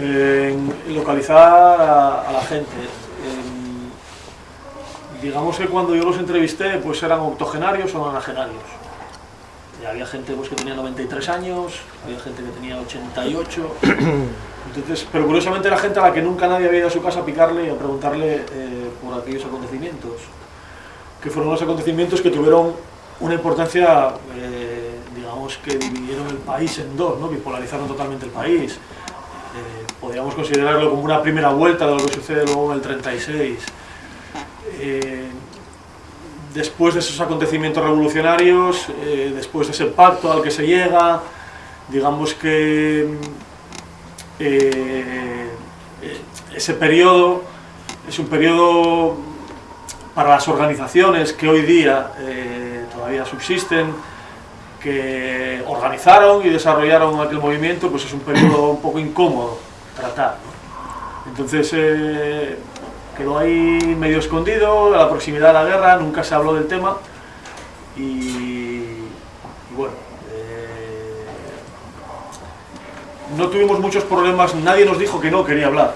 En localizar a, a la gente. En- digamos que cuando yo los entrevisté, pues eran octogenarios o nonagenarios. Y había gente pues, que tenía 93 años, había gente que tenía 88. <clears throat> Entonces, pero curiosamente era gente a la que nunca nadie había ido a su casa a picarle y a preguntarle eh, por aquellos acontecimientos. Que fueron los acontecimientos que tuvieron una importancia, eh, digamos, que dividieron el país en dos, ¿no? bipolarizaron totalmente el país. Eh, podríamos considerarlo como una primera vuelta de lo que sucede luego en el 36. Eh, después de esos acontecimientos revolucionarios, eh, después de ese pacto al que se llega, digamos que ese periodo es un periodo para las organizaciones que hoy día eh, todavía subsisten, que organizaron y desarrollaron aquel movimiento, pues es un periodo un poco incómodo tratar. Entonces eh, quedó ahí medio escondido, a la proximidad de la guerra, nunca se habló del tema y, y bueno, eh, no tuvimos muchos problemas, nadie nos dijo que no quería hablar.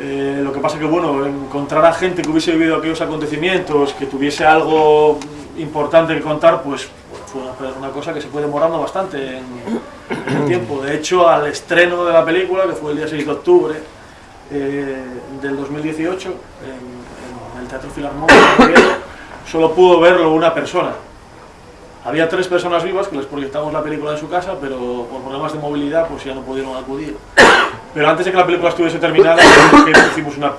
Eh, lo que pasa que, bueno, encontrar a gente que hubiese vivido aquellos acontecimientos, que tuviese algo importante que contar, pues fue una, cosa que se fue demorando bastante en, el tiempo. De hecho, al estreno de la película, que fue el día 6 de octubre eh, del 2018, en, el Teatro Filarmónico, solo pudo verlo una persona. Había tres personas vivas que les proyectamos la película en su casa, pero por problemas de movilidad pues ya no pudieron acudir. Pero antes de que la película estuviese terminada, <coughs> hicimos una-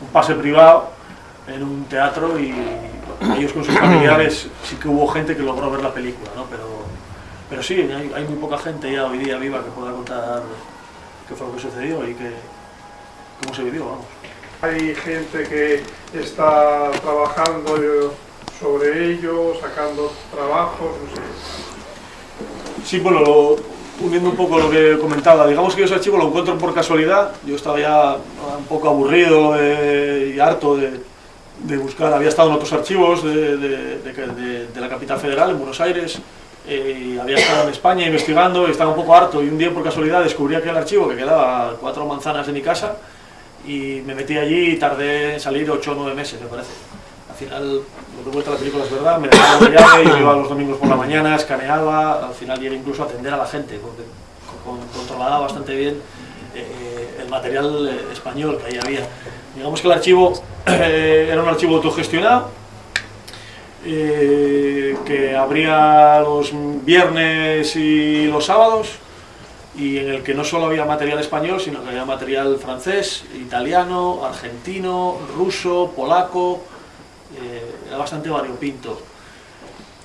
un pase privado en un teatro y ellos con sus <coughs> familiares sí que hubo gente que logró ver la película, ¿no? Pero, pero sí, hay, hay muy poca gente ya hoy día viva que pueda contar qué fue lo que sucedió y que, cómo se vivió, vamos. Hay gente que está trabajando sobre ello, sacando trabajos, no sé. Sí, bueno, lo- uniendo un poco lo que comentaba, digamos que ese archivo lo encuentro por casualidad, yo estaba ya un poco aburrido eh, y harto de, buscar, había estado en otros archivos de, la capital federal, en Buenos Aires, eh, había estado en España investigando y estaba un poco harto. Y un día por casualidad descubrí aquel archivo que quedaba cuatro manzanas de mi casa y me metí allí y tardé en salir ocho o nueve meses, me parece. Al final, lo que cuenta la película es verdad, me dejaron la llave, yo iba los domingos por la mañana, escaneaba, al final llegué incluso a atender a la gente, porque con- controlaba bastante bien eh, el material eh, español que ahí había. Digamos que el archivo eh, era un archivo autogestionado, eh, que abría los viernes y los sábados, y en el que no solo había material español, sino que había material francés, italiano, argentino, ruso, polaco, eh, era bastante variopinto.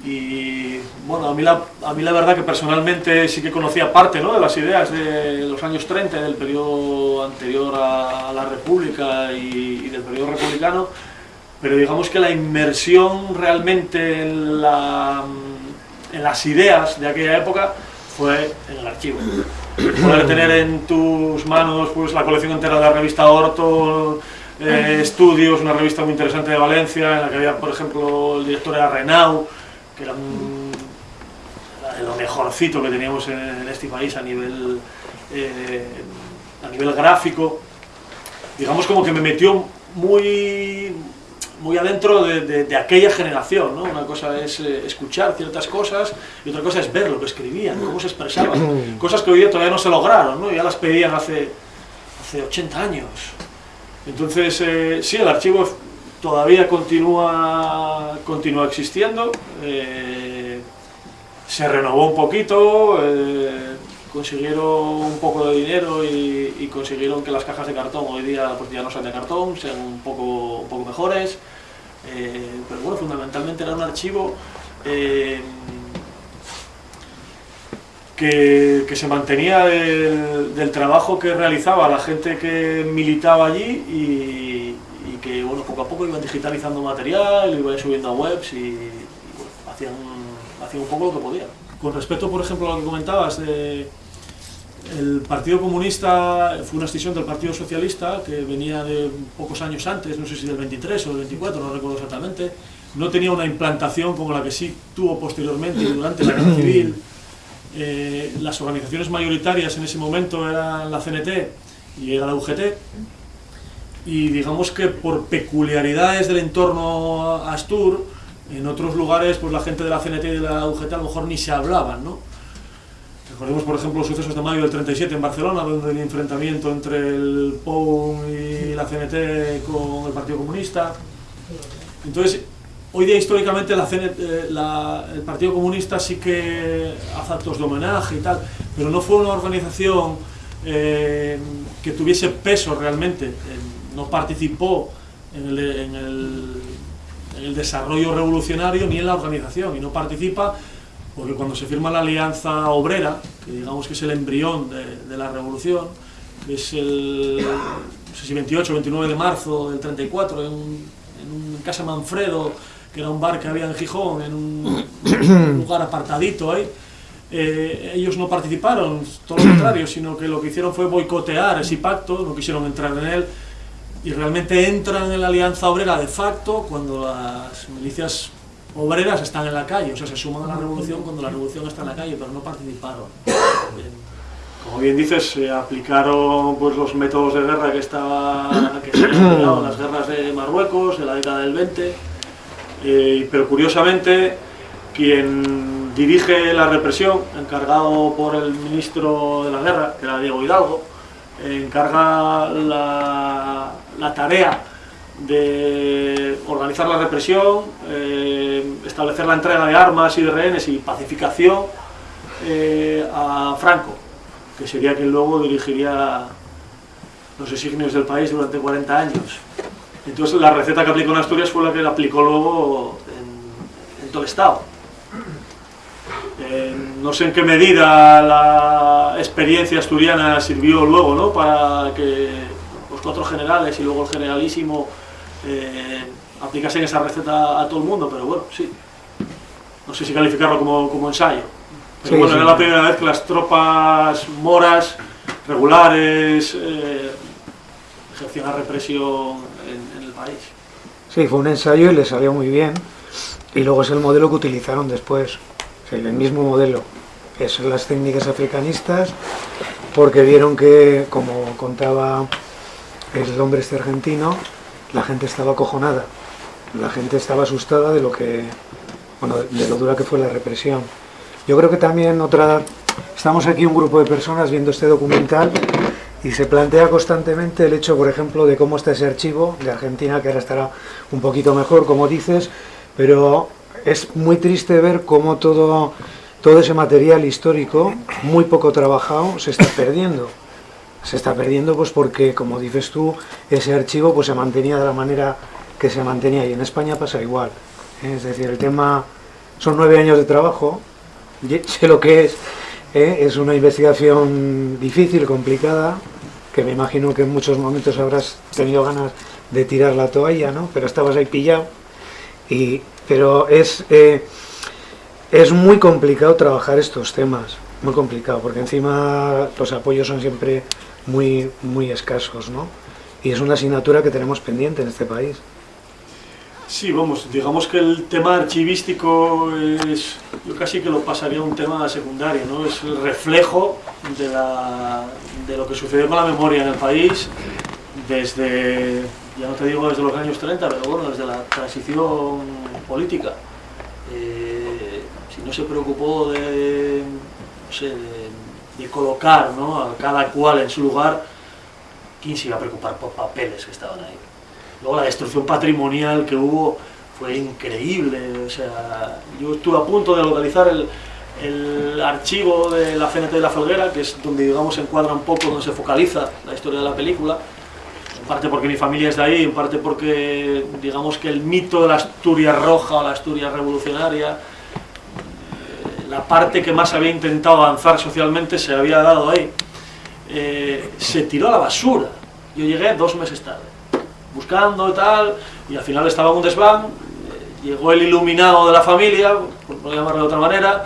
Y bueno, a mí, la, a mí la verdad que personalmente sí que conocía parte ¿no? de las ideas de los años 30, del periodo anterior a, la República y, y del periodo republicano, pero digamos que la inmersión realmente en, la, en las ideas de aquella época fue en el archivo. Poder tener en tus manos pues, la colección entera de la revista Orto, eh, Estudios, una revista muy interesante de Valencia, en la que había, por ejemplo, el director era Renau, que era un- era lo mejorcito que teníamos en, en este país a nivel, eh, a nivel gráfico. Digamos como que me metió muy, muy adentro de, de- de aquella generación, ¿no? Una cosa es eh, escuchar ciertas cosas y otra cosa es ver lo que escribían, cómo se expresaban. <clears throat> Cosas que hoy día todavía no se lograron, ¿no? Ya las pedían hace, hace 80 años. Entonces, eh, sí, el archivo todavía continúa, continúa existiendo, eh, se renovó un poquito, eh, consiguieron un poco de dinero y, y consiguieron que las cajas de cartón hoy día pues, ya no sean de cartón, sean un poco, un poco mejores, eh, pero bueno, fundamentalmente era un archivo que, que se mantenía del, del trabajo que realizaba la gente que militaba allí y, y que bueno, poco a poco iban digitalizando material, iban subiendo a webs y, y, bueno, hacían, hacían un poco lo que podían. Con respecto, por ejemplo, a lo que comentabas de el Partido Comunista fue una escisión del Partido Socialista que venía de pocos años antes, no sé si del 23 o del 24, no recuerdo exactamente. No tenía una implantación como la que sí tuvo posteriormente durante la guerra <clears throat> civil. Eh, las organizaciones mayoritarias en ese momento eran la CNT y era la UGT. Y digamos que por peculiaridades del entorno Astur, en otros lugares pues la gente de la CNT y de la UGT a lo mejor ni se hablaban, ¿no? Recordemos, por ejemplo, los sucesos de mayo del 37 en Barcelona, donde el enfrentamiento entre el POUM y la CNT con el Partido Comunista. Entonces, hoy día históricamente eh, la- el Partido Comunista sí que hace actos de homenaje y tal, pero no fue una organización eh, que tuviese peso realmente, eh, no participó en el, desarrollo revolucionario ni en la organización, y no participa porque cuando se firma la Alianza Obrera, que digamos que es el embrión de, la revolución, es el no sé si 28 o 29 de marzo del 34, en, en Casa Manfredo, que era un bar que había en Gijón, en un, un <coughs> lugar apartadito ahí, eh, ellos no participaron, todo lo contrario, sino que lo que hicieron fue boicotear ese pacto, no quisieron entrar en él, y realmente entran en la Alianza Obrera de facto cuando las milicias obreras están en la calle, o sea, se suman a la revolución cuando la revolución está en la calle, pero no participaron. Como bien dices, se aplicaron pues, los métodos de guerra que, estaba, que se habían en las guerras de Marruecos en la década del 20, eh, pero curiosamente quien dirige la represión, encargado por el ministro de la guerra, que era Diego Hidalgo, encarga la, tarea de organizar la represión, eh, establecer la entrega de armas y de rehenes y pacificación eh, a Franco, que sería quien luego dirigiría los designios del país durante 40 años. Entonces la receta que aplicó en Asturias fue la que aplicó luego en, en todo el Estado. Eh, no sé en qué medida la experiencia asturiana sirvió luego ¿no? para que los cuatro generales y luego el generalísimo eh, aplicasen esa receta a todo el mundo, pero bueno, sí. No sé si calificarlo como, como ensayo. Pero Sí, bueno, sí. era la primera vez que las tropas moras, regulares, eh, ejercían la represión en. Sí, fue un ensayo y le salió muy bien. Y luego es el modelo que utilizaron después. El mismo modelo. Es las técnicas africanistas, porque vieron que, como contaba el hombre este argentino, la gente estaba acojonada. La gente estaba asustada de lo que, bueno, de lo dura que fue la represión. Yo creo que también otra, estamos aquí un grupo de personas viendo este documental y se plantea constantemente el hecho, por ejemplo, de cómo está ese archivo de Argentina, que ahora estará un poquito mejor, como dices, pero es muy triste ver cómo todo, todo ese material histórico, muy poco trabajado, se está perdiendo. Se está perdiendo pues porque, como dices tú, ese archivo pues se mantenía de la manera que se mantenía y en España pasa igual. Es decir, el tema son nueve años de trabajo, <laughs> sé lo que es, ¿eh? es una investigación difícil, complicada, que me imagino que en muchos momentos habrás tenido ganas de tirar la toalla, ¿no? Pero estabas ahí pillado. Y, pero es, eh, es muy complicado trabajar estos temas, muy complicado, porque encima los apoyos son siempre muy, muy escasos, ¿no? Y es una asignatura que tenemos pendiente en este país. Sí, vamos, digamos que el tema archivístico es, yo casi que lo pasaría a un tema secundario, ¿no? Es el reflejo de, la- de lo que sucedió con la memoria en el país desde, ya no te digo desde los años 30, pero bueno, desde la transición política. Eh, si no se preocupó de, no sé, de, colocar ¿no? a cada cual en su lugar, ¿quién se iba a preocupar por papeles que estaban ahí? Luego la destrucción patrimonial que hubo fue increíble. O sea, yo estuve a punto de localizar el, el archivo de la CNT de la Felguera, que es donde digamos se encuadra un poco, donde se focaliza la historia de la película. En parte porque mi familia es de ahí, en parte porque digamos que el mito de la Asturias roja o la Asturias revolucionaria, eh, la parte que más había intentado avanzar socialmente se había dado ahí. Eh, se tiró a la basura. Yo llegué dos meses tarde buscando y tal, y al final estaba en un desván, llegó el iluminado de la familia, por llamarlo de otra manera,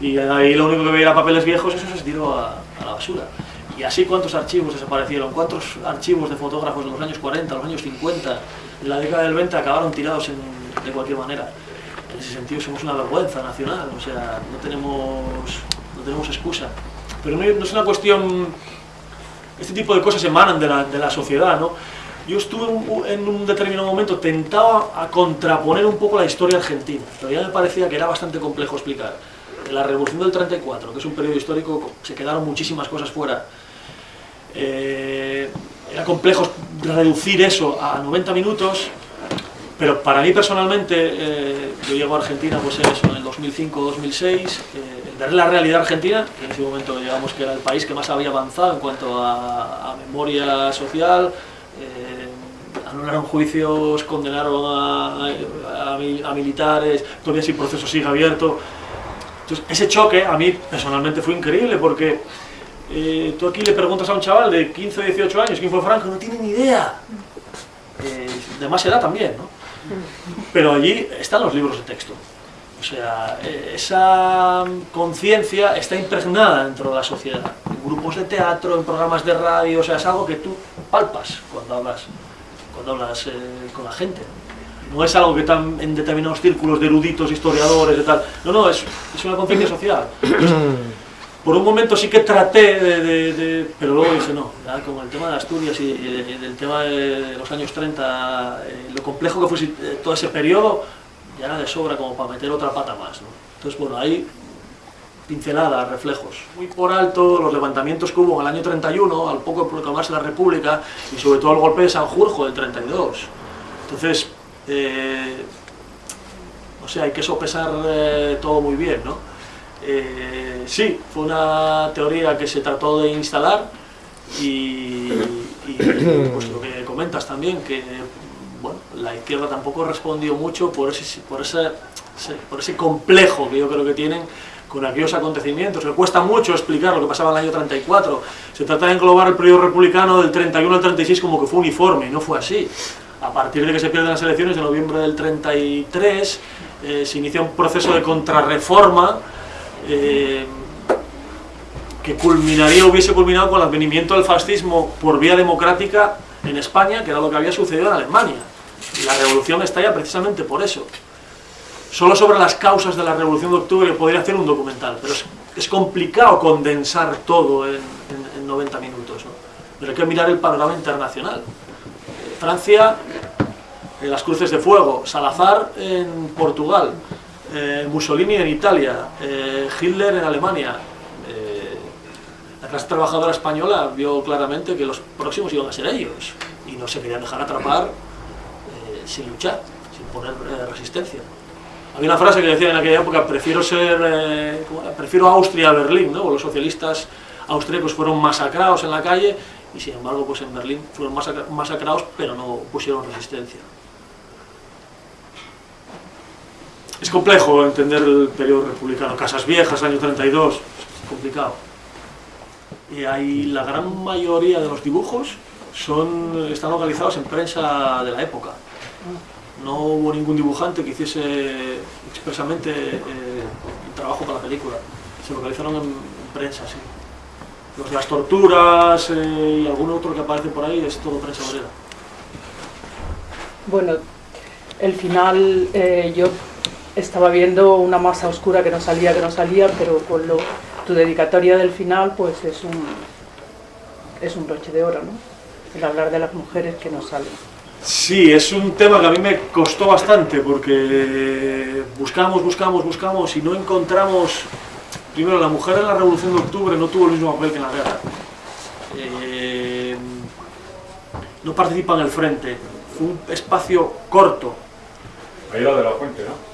y ahí lo único que veía era papeles viejos, eso se tiró a, a la basura. Y así cuántos archivos desaparecieron, cuántos archivos de fotógrafos de los años 40, los años 50, en la década del 20 acabaron tirados en- de cualquier manera. En ese sentido somos una vergüenza nacional, o sea, no tenemos, no tenemos excusa. Pero no, no es una cuestión este tipo de cosas emanan de la, de la sociedad, ¿no? Yo estuve un- en un determinado momento tentado a contraponer un poco la historia argentina, pero ya me parecía que era bastante complejo explicar. En la Revolución del 34, que es un periodo histórico, se quedaron muchísimas cosas fuera. Eh, era complejo reducir eso a 90 minutos, pero para mí personalmente, eh, yo llego a Argentina pues eso, en el 2005-2006, eh, ver la realidad argentina, que en ese momento digamos que era el país que más había avanzado en cuanto a, a memoria social, eh, anularon juicios, condenaron a, a- a mi- a militares, todavía sin proceso sigue abierto. Entonces, ese choque a mí personalmente fue increíble porque eh, tú aquí le preguntas a un chaval de 15 o 18 años quién fue Franco, no tiene ni idea. Eh, de más edad también, ¿no? Pero allí están los libros de texto. O sea, eh, esa conciencia está impregnada dentro de la sociedad. En grupos de teatro, en programas de radio, o sea, es algo que tú palpas cuando hablas, cuando hablas eh, con la gente. No es algo que está en determinados círculos de eruditos, historiadores y tal. No, no, es, es una conciencia social. Entonces, por un momento sí que traté de, de- de- pero luego dije no, ya con el tema de Asturias y, y de- del tema de los años 30, eh, lo complejo que fue eh, todo ese periodo, ya era de sobra como para meter otra pata más, ¿no? Entonces, bueno, ahí pinceladas, reflejos. Muy por alto los levantamientos que hubo en el año 31, al poco de proclamarse la República, y sobre todo el golpe de Sanjurjo del 32. Entonces, eh, o sea, hay que sopesar eh, todo muy bien, ¿no? Eh, sí, fue una teoría que se trató de instalar y, y, pues lo que comentas también, que bueno, la izquierda tampoco respondió mucho por ese, por, ese, por ese complejo que yo creo que tienen con aquellos acontecimientos. Le cuesta mucho explicar lo que pasaba en el año 34. Se trata de englobar el periodo republicano del 31 al 36 como que fue uniforme, y no fue así. A partir de que se pierden las elecciones de noviembre del 33, eh, se inicia un proceso de contrarreforma eh, que culminaría, hubiese culminado con el advenimiento del fascismo por vía democrática en España, que era lo que había sucedido en Alemania. La revolución estalla precisamente por eso. Solo sobre las causas de la revolución de octubre podría hacer un documental, pero es, es complicado condensar todo en, en- en 90 minutos. Pero hay que mirar el panorama internacional. Francia, eh, las cruces de fuego, Salazar en Portugal, eh, Mussolini en Italia, eh, Hitler en Alemania. eh, la clase trabajadora española vio claramente que los próximos iban a ser ellos y no se querían dejar atrapar sin luchar, sin poner eh, resistencia. Había una frase que decía en aquella época, prefiero ser, eh, prefiero Austria a Berlín, ¿no? Los socialistas austríacos fueron masacrados en la calle y sin embargo pues en Berlín fueron masacra- masacrados pero no pusieron resistencia. Es complejo entender el periodo republicano, Casas Viejas, año 32, es complicado. Y ahí la gran mayoría de los dibujos están localizados en prensa de la época. No hubo ningún dibujante que hiciese expresamente eh, el trabajo para la película. Se localizaron en prensa, sí. Las torturas eh, y algún otro que aparece por ahí es todo prensa obrera. Bueno, el final eh, yo estaba viendo una masa oscura que no salía, que no salía, pero con lo, tu dedicatoria del final pues es un, es un broche de oro, ¿no? El hablar de las mujeres que no salen. Sí, es un tema que a mí me costó bastante porque buscamos, buscamos, buscamos y no encontramos... Primero, la mujer en la Revolución de Octubre no tuvo el mismo papel que en la guerra. Eh, no participa en el frente. Fue un espacio corto. Ahí la de la fuente, ¿no?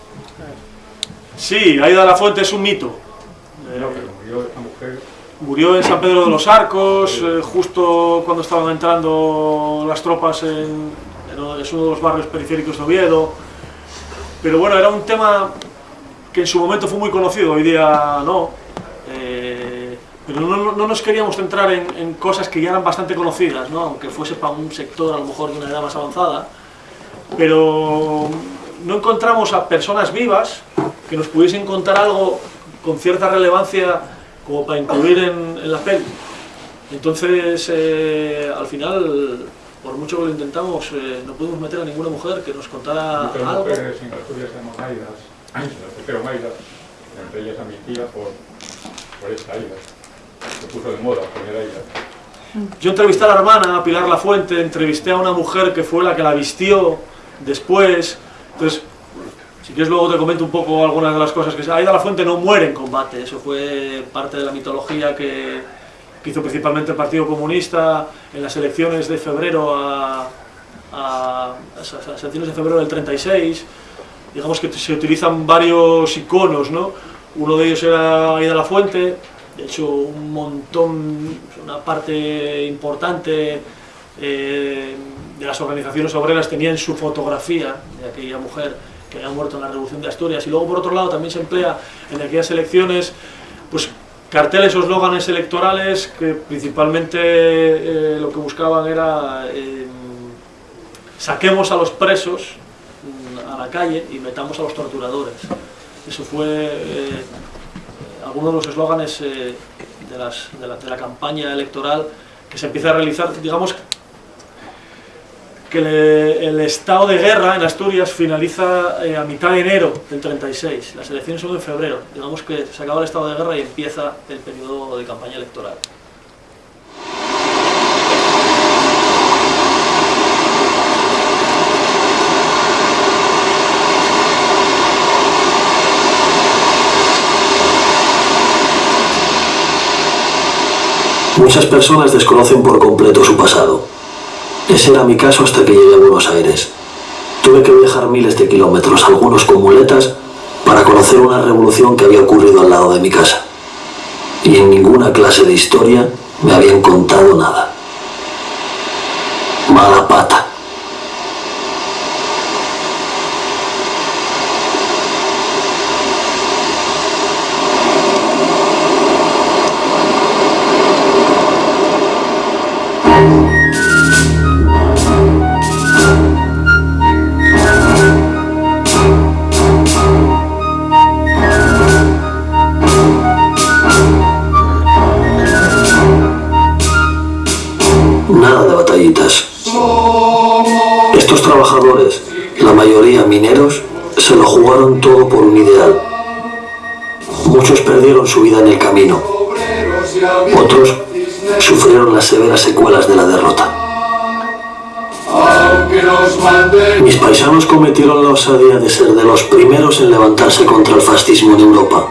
Sí, Aida de la Fuente es un mito. Eh, No, pero murió esta mujer. Murió en San Pedro de los Arcos, eh, justo cuando estaban entrando las tropas en, en- es uno de los barrios periféricos de Oviedo. Pero bueno, era un tema que en su momento fue muy conocido, hoy día no. Eh, pero no, no- no nos queríamos centrar en, cosas que ya eran bastante conocidas, ¿no? aunque fuese para un sector a lo mejor de una edad más avanzada. Pero no encontramos a personas vivas que nos pudiesen contar algo con cierta relevancia como para incluir en, en la peli. Entonces, eh, al final, por mucho que lo intentamos, eh, no pudimos meter a ninguna mujer que nos contara Muchas algo. mujeres en Asturias se llaman Aidas, las pusieron Aidas, entre ellas a mi tía por, por esta Aida. Se puso de moda poner Aidas. Yo entrevisté a la hermana, a Pilar Lafuente, entrevisté a una mujer que fue la que la vistió después. Entonces, si quieres luego te comento un poco algunas de las cosas que se... Aida La Fuente no muere en combate, eso fue parte de la mitología que, que hizo principalmente el Partido Comunista en las elecciones de febrero a, de febrero del 36. Digamos que se utilizan varios iconos, ¿no? Uno de ellos era Aida La Fuente, de hecho un montón, una parte importante eh, de las organizaciones obreras tenían su fotografía de aquella mujer que había muerto en la Revolución de Asturias. Y luego, por otro lado, también se emplea en aquellas elecciones pues, carteles o eslóganes electorales que principalmente eh, lo que buscaban era eh, saquemos a los presos mm, a la calle y metamos a los torturadores. Eso fue eh, alguno de los eslóganes eh, de la, de la campaña electoral que se empieza a realizar, digamos, que le- el estado de guerra en Asturias finaliza eh, a mitad de enero del 36. Las elecciones son en febrero. Digamos que se acaba el estado de guerra y empieza el periodo de campaña electoral. Muchas personas desconocen por completo su pasado. Ese era mi caso hasta que llegué a Buenos Aires. Tuve que viajar miles de kilómetros, algunos con muletas, para conocer una revolución que había ocurrido al lado de mi casa. Y en ninguna clase de historia me habían contado nada. Mala pata. Contra el fascismo en Europa.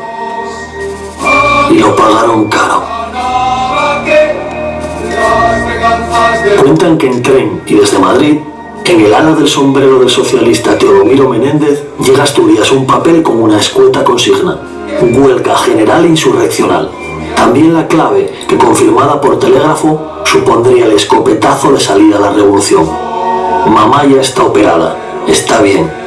Y lo pagaron caro. Cuentan que en tren y desde Madrid, en el ala del sombrero del socialista Teodomiro Menéndez, llega a Asturias un papel con una escueta consigna. Huelga general insurreccional. También la clave, que confirmada por telégrafo, supondría el escopetazo de salida a la revolución. Mamá ya está operada, está bien.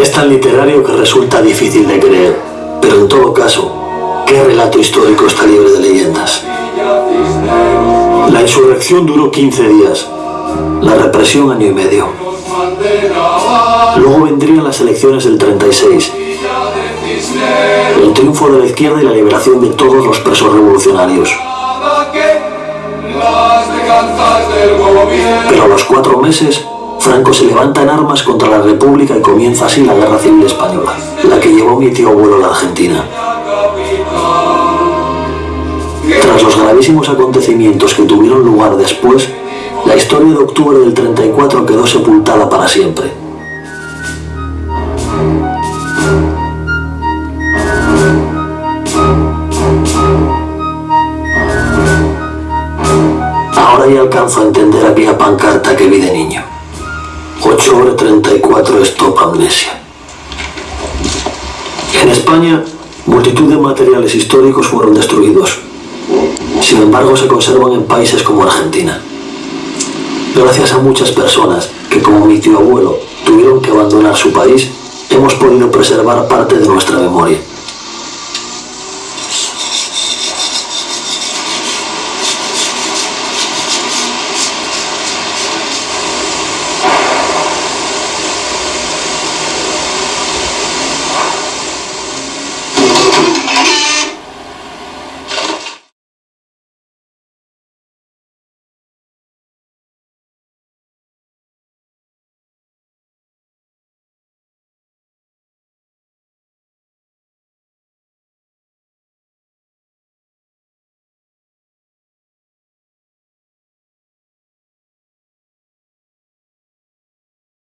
Es tan literario que resulta difícil de creer, pero en todo caso, ¿qué relato histórico está libre de leyendas? La insurrección duró 15 días, la represión año y medio. Luego vendrían las elecciones del 36, el triunfo de la izquierda y la liberación de todos los presos revolucionarios. Pero a los cuatro meses, Franco se levanta en armas contra la República y comienza así la Guerra Civil Española, la que llevó mi tío abuelo a la Argentina. Tras los gravísimos acontecimientos que tuvieron lugar después, la historia de octubre del 34 quedó sepultada para siempre. Ahora ya alcanzo a entender aquella pancarta que vi de niño. 8 horas 34 stop amnesia. En España, multitud de materiales históricos fueron destruidos. Sin embargo, se conservan en países como Argentina. Gracias a muchas personas que, como mi tío abuelo, tuvieron que abandonar su país, hemos podido preservar parte de nuestra memoria.